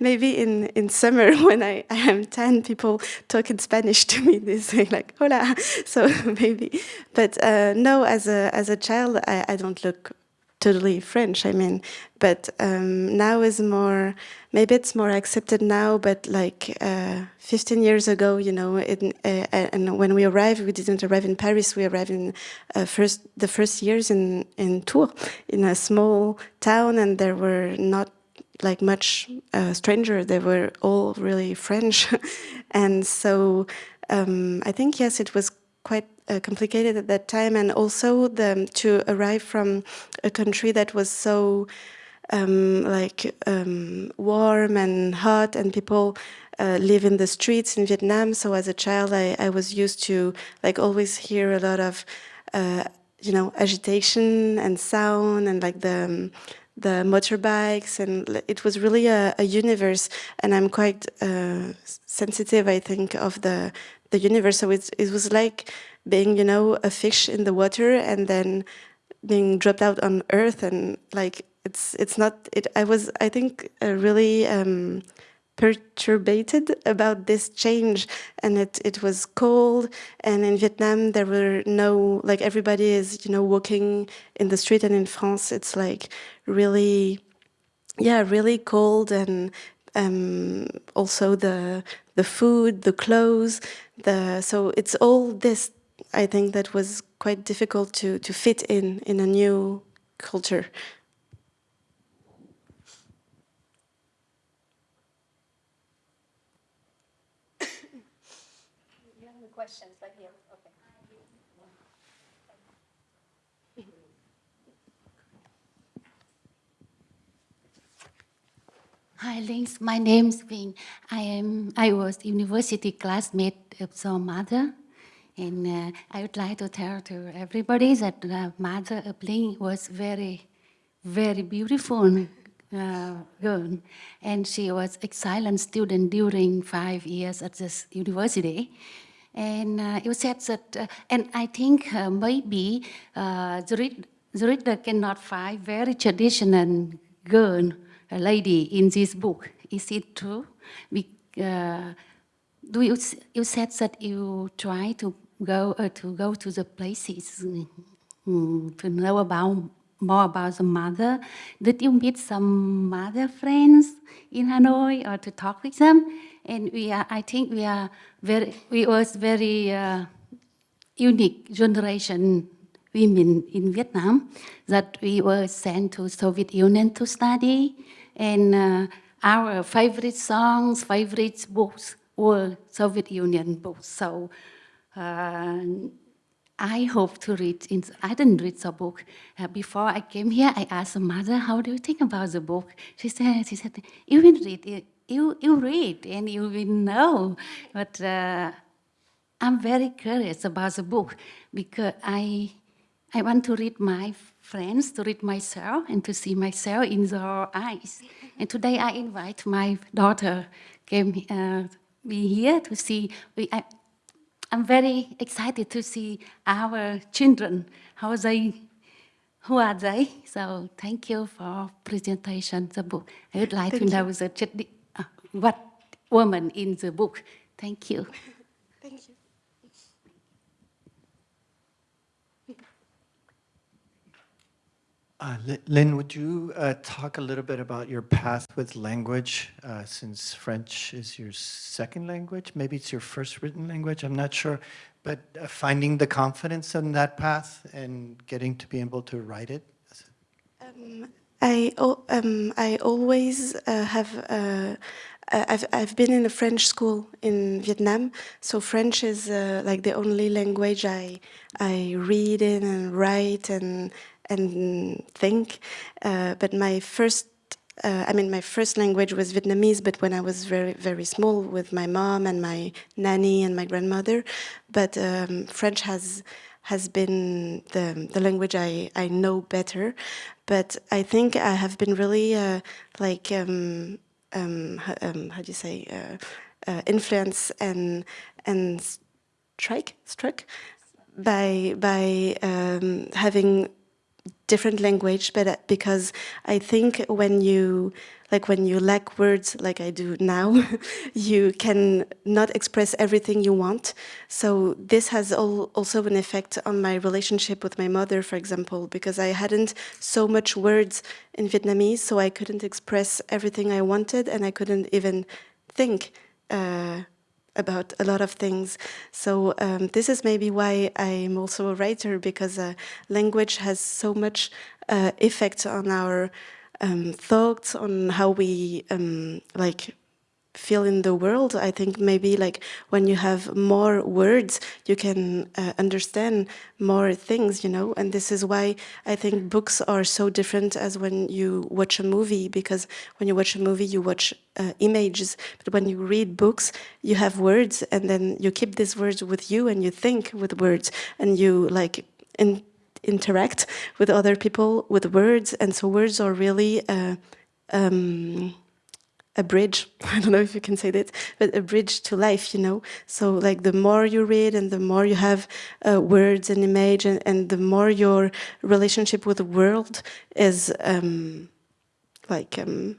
maybe in in summer when I, I am ten, people talk in Spanish to me. They say like "hola," so maybe. But uh, no, as a as a child, I, I don't look totally French. I mean, but um, now is more. Maybe it's more accepted now, but like uh, 15 years ago, you know, in, uh, and when we arrived, we didn't arrive in Paris. We arrived in uh, first the first years in in Tours, in a small town, and there were not like much uh, stranger. They were all really French, and so um, I think yes, it was quite uh, complicated at that time, and also the to arrive from a country that was so um, like um, warm and hot, and people uh, live in the streets in Vietnam. So as a child, I, I was used to like always hear a lot of uh, you know agitation and sound and like the um, the motorbikes and it was really a, a universe and i'm quite uh, sensitive i think of the the universe so it's, it was like being you know a fish in the water and then being dropped out on earth and like it's it's not it i was i think uh, really um perturbated about this change and it it was cold and in vietnam there were no like everybody is you know walking in the street and in france it's like really yeah really cold and um, also the the food the clothes the so it's all this i think that was quite difficult to to fit in in a new culture questions like here. Okay. Hi, Lynx. My name's Vinh. I am. I was university classmate of your mother, and uh, I would like to tell to everybody that the mother Line was very, very beautiful uh, girl, and she was excellent student during five years at this university. And uh, you said that, uh, and I think uh, maybe uh, reader cannot find very traditional girl, a lady in this book. Is it true? Uh, do you, you said that you try to go uh, to go to the places mm, to know about more about the mother. Did you meet some mother friends in Hanoi or to talk with them? And we are, I think we are very, we was very uh, unique generation women in Vietnam that we were sent to Soviet Union to study. And uh, our favorite songs, favorite books were Soviet Union books. So I hope to read, in, I didn't read the book. Uh, before I came here, I asked the mother, how do you think about the book? She said, she said you will read it, you, you read and you will know. But uh, I'm very curious about the book because I, I want to read my friends, to read myself, and to see myself in their eyes. And today I invite my daughter came uh, be here to see. I, I'm very excited to see our children, how they, who are they? So thank you for presentation the book. I would like Thank to know the, uh, what woman in the book. Thank you. Uh, Line, would you uh, talk a little bit about your path with language, uh, since French is your second language? Maybe it's your first written language, I'm not sure. But uh, finding the confidence in that path and getting to be able to write it? Um, I, um, I always uh, have, uh, I've, I've been in a French school in Vietnam, so French is uh, like the only language I, I read in and write and, and think. Uh, but my first uh, I mean, my first language was Vietnamese, but when I was very, very small with my mom and my nanny and my grandmother. But um, French has has been the, the language I, I know better. But I think I have been really uh, like, um, um, um, how do you say, uh, uh, influence and, and strike, struck by, by um, having different language, but uh, because I think when you like when you lack words like I do now, you can not express everything you want. So this has al also an effect on my relationship with my mother, for example, because I hadn't so much words in Vietnamese, so I couldn't express everything I wanted, and I couldn't even think. Uh, about a lot of things. So um, this is maybe why I'm also a writer because uh, language has so much uh, effect on our um, thoughts, on how we um, like feel in the world. I think maybe like when you have more words, you can uh, understand more things, you know. And this is why I think books are so different as when you watch a movie, because when you watch a movie, you watch uh, images, but when you read books, you have words, and then you keep these words with you, and you think with words, and you like in, interact with other people with words, and so words are really. Uh, um, a bridge. I don't know if you can say that, but a bridge to life, you know. So like the more you read and the more you have uh, words and image and, and the more your relationship with the world is um, like um,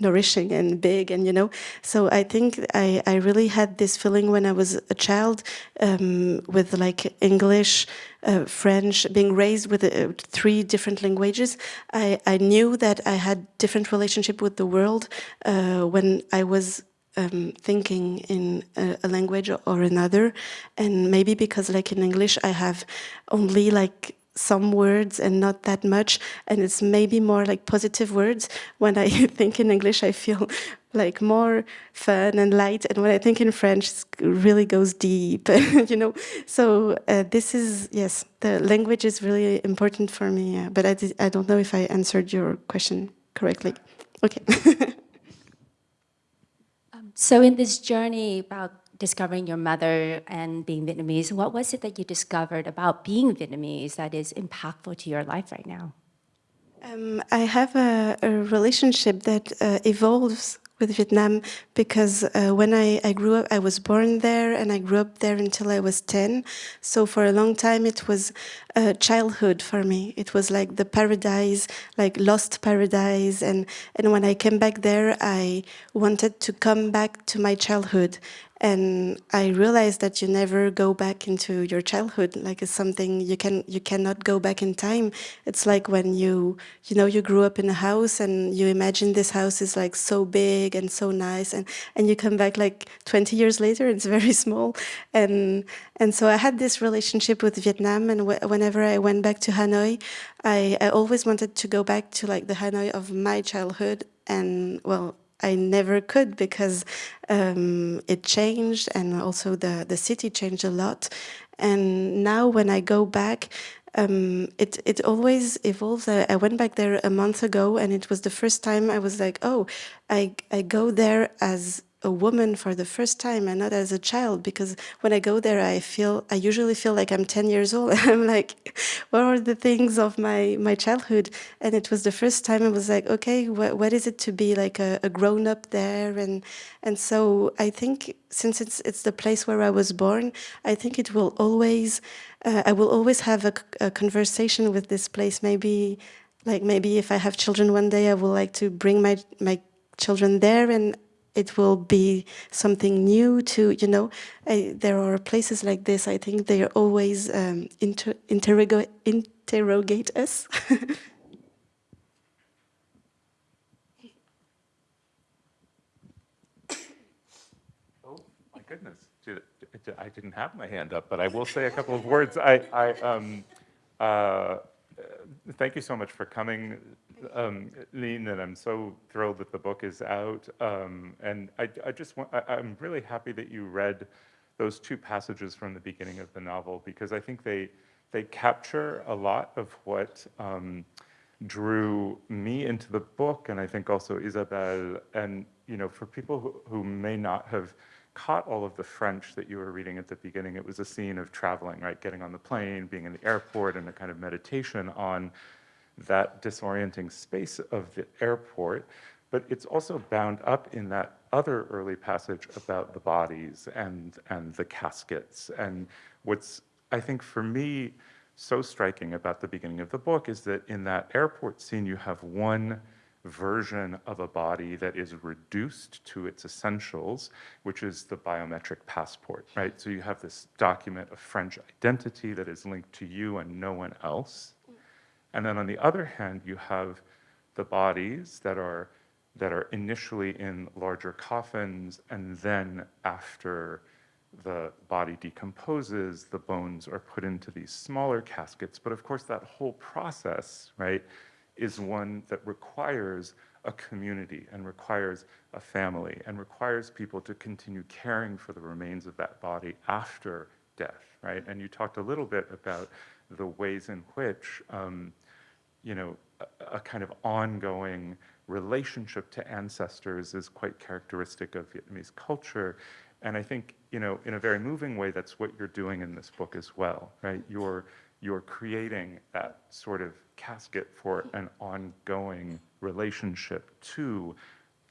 nourishing and big and you know. So i think i i really had this feeling when i was a child um, with like english uh, french being raised with uh, three different languages. I i knew that i had different relationship with the world uh, when i was um, thinking in a, a language or another. And maybe because like in english i have only like some words and not that much and it's maybe more like positive words. When i think in english i feel like more fun and light and when i think in french it really goes deep you know? So uh, this is yes the language is really important for me uh, but I, did, I don't know if i answered your question correctly. Okay. So in this journey about discovering your mother and being Vietnamese, what was it that you discovered about being Vietnamese that is impactful to your life right now? Um, I have a, a relationship that uh, evolves with Vietnam because uh, when I, I grew up, I was born there and I grew up there until I was 10. So for a long time, it was childhood for me. It was like the paradise, like lost paradise. And, and when I came back there, I wanted to come back to my childhood. And I realized that you never go back into your childhood. Like it's something you can you cannot go back in time. It's like when you you know you grew up in a house and you imagine this house is like so big and so nice, and and you come back like 20 years later, it's very small. And and so I had this relationship with Vietnam, and wh whenever I went back to Hanoi, I, I always wanted to go back to like the Hanoi of my childhood. And well, I never could because um, it changed and also the, the city changed a lot. And now when I go back, um, it, it always evolves. I, I went back there a month ago and it was the first time I was like, oh, I, I go there as a woman for the first time and not as a child because when I go there I feel I usually feel like I'm 10 years old. I'm like what are the things of my my childhood? And it was the first time I was like okay what, what is it to be like a, a grown up there? And and so I think since it's it's the place where I was born I think it will always uh, I will always have a, a conversation with this place. Maybe like maybe if I have children one day I will like to bring my my children there and it will be something new to, you know, I, there are places like this, I think they always um, inter interrogate, interrogate us. Oh, my goodness. I didn't have my hand up, but I will say a couple of words. I, I, um, uh, thank you so much for coming, um, and I'm so thrilled that the book is out. Um, and I, I just want, I, I'm really happy that you read those two passages from the beginning of the novel because I think they, they capture a lot of what um, drew me into the book, and I think also Isabelle. And you know, for people who, who may not have caught all of the French that you were reading at the beginning, it was a scene of traveling, right? Getting on the plane, being in the airport, and a kind of meditation on that disorienting space of the airport. But it's also bound up in that other early passage about the bodies and, and the caskets. And what's, I think, for me, so striking about the beginning of the book is that in that airport scene, you have one version of a body that is reduced to its essentials, which is the biometric passport, right? So you have this document of French identity that is linked to you and no one else. And then on the other hand, you have the bodies that are that are initially in larger coffins, and then after the body decomposes, the bones are put into these smaller caskets. But of course, that whole process, right, is one that requires a community and requires a family and requires people to continue caring for the remains of that body after death, right? And you talked a little bit about the ways in which, um, you know, a, a kind of ongoing relationship to ancestors is quite characteristic of Vietnamese culture. And I think, you know, in a very moving way, that's what you're doing in this book as well, right? You're, you're creating that sort of casket for an ongoing relationship to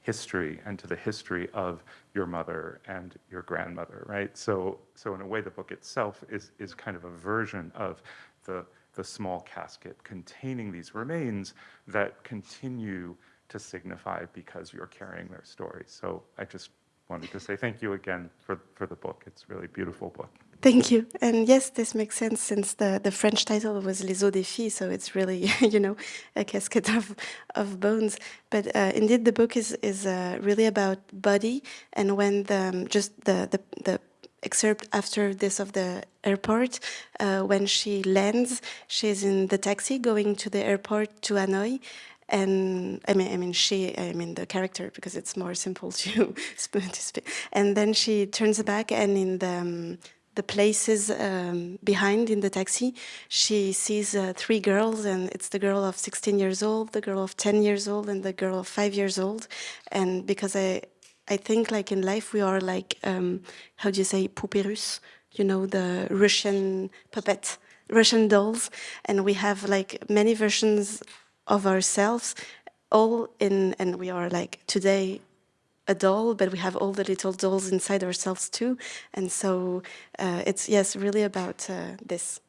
history and to the history of your mother and your grandmother, right? So, so in a way, the book itself is, is kind of a version of the, the small casket containing these remains that continue to signify because you're carrying their stories. So I just wanted to say thank you again for, for the book. It's really beautiful book. Thank you. And yes, this makes sense since the, the French title was Les Os des Filles, so it's really, you know, a casket of, of bones. But uh, indeed, the book is, is uh, really about body. And when the, um, just the, the, the excerpt after this of the airport, uh, when she lands, she's in the taxi going to the airport to Hanoi and I mean, I mean, she, I mean, the character, because it's more simple to, to speak. And then she turns back, and in the um, the places um, behind in the taxi, she sees uh, three girls, and it's the girl of 16 years old, the girl of 10 years old, and the girl of five years old. And because I, I think like in life we are like, um, how do you say, poupées you know, the Russian puppet, Russian dolls, and we have like many versions of ourselves, all in, and we are like today a doll, but we have all the little dolls inside ourselves too. And so uh, it's, yes, really about uh, this.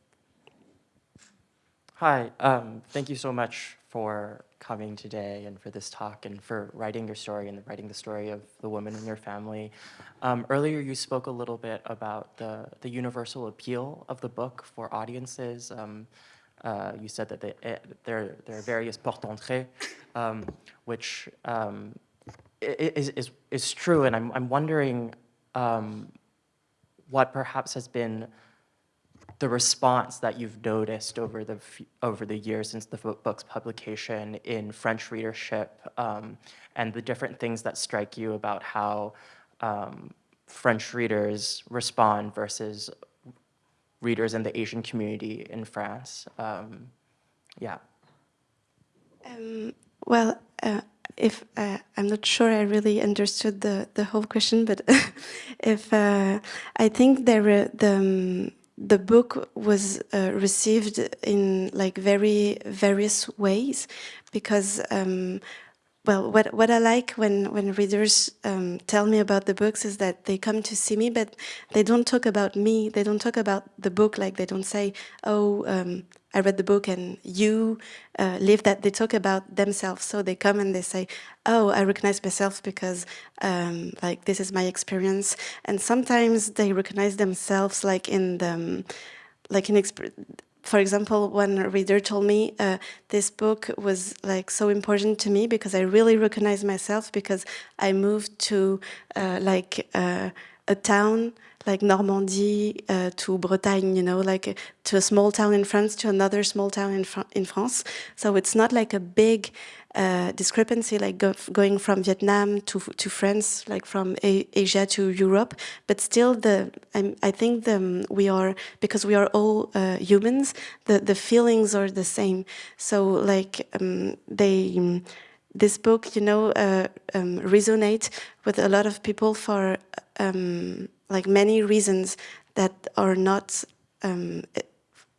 Hi, um, thank you so much for coming today and for this talk and for writing your story and writing the story of the woman in your family. Um, earlier, you spoke a little bit about the, the universal appeal of the book for audiences. Um, uh, you said that they, eh, there, there are various portes d'entrée, um, which um, is, is, is true, and I'm, I'm wondering um, what perhaps has been the response that you've noticed over the over the years since the book's publication in French readership, um, and the different things that strike you about how um, French readers respond versus readers in the Asian community in France. Um, yeah. Um, well, uh, if uh, I'm not sure I really understood the the whole question, but if uh, I think there the um, the book was uh, received in like very various ways because um, well, what, what I like when, when readers um, tell me about the books is that they come to see me, but they don't talk about me. They don't talk about the book. Like they don't say, oh, um, I read the book and you uh, live that. They talk about themselves. So they come and they say, oh, I recognize myself because um, like this is my experience. And sometimes they recognize themselves like in the, um, like in for example, one reader told me uh, this book was like so important to me because I really recognize myself because I moved to uh, like uh, a town like Normandy uh, to Bretagne, you know, like to a small town in France to another small town in, Fr in France. So it's not like a big uh, discrepancy, like go going from Vietnam to to France, like from a Asia to Europe. But still, the I'm, i think the, um, we are because we are all uh, humans. The the feelings are the same. So like um, they. Um, this book, you know, uh, um, resonate with a lot of people for um, like many reasons that are not um,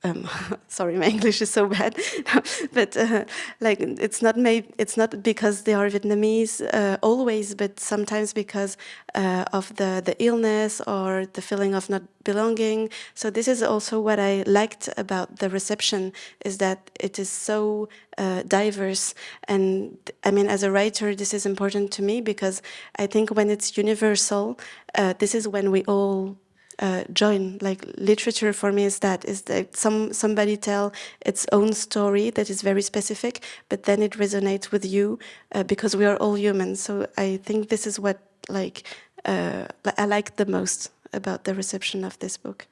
um, sorry, my English is so bad, but uh, like it's not made, it's not because they are Vietnamese uh, always, but sometimes because uh, of the the illness or the feeling of not belonging. So this is also what I liked about the reception is that it is so uh, diverse, and I mean, as a writer, this is important to me because I think when it's universal, uh, this is when we all uh, join. Like literature for me is that is that some somebody tell its own story that is very specific, but then it resonates with you uh, because we are all humans. So I think this is what like uh, I like the most about the reception of this book.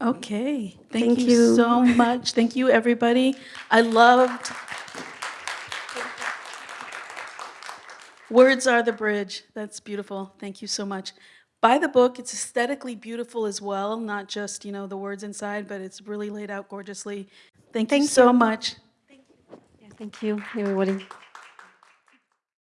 Okay, thank, Thank you, you. so much. Thank you, everybody. I loved Words are the bridge. That's beautiful. Thank you so much. Buy the book. It's aesthetically beautiful as well, not just, you know, the words inside, but it's really laid out gorgeously. Thank, you Thank so you. much. Thank you. Yeah, thank you, everybody.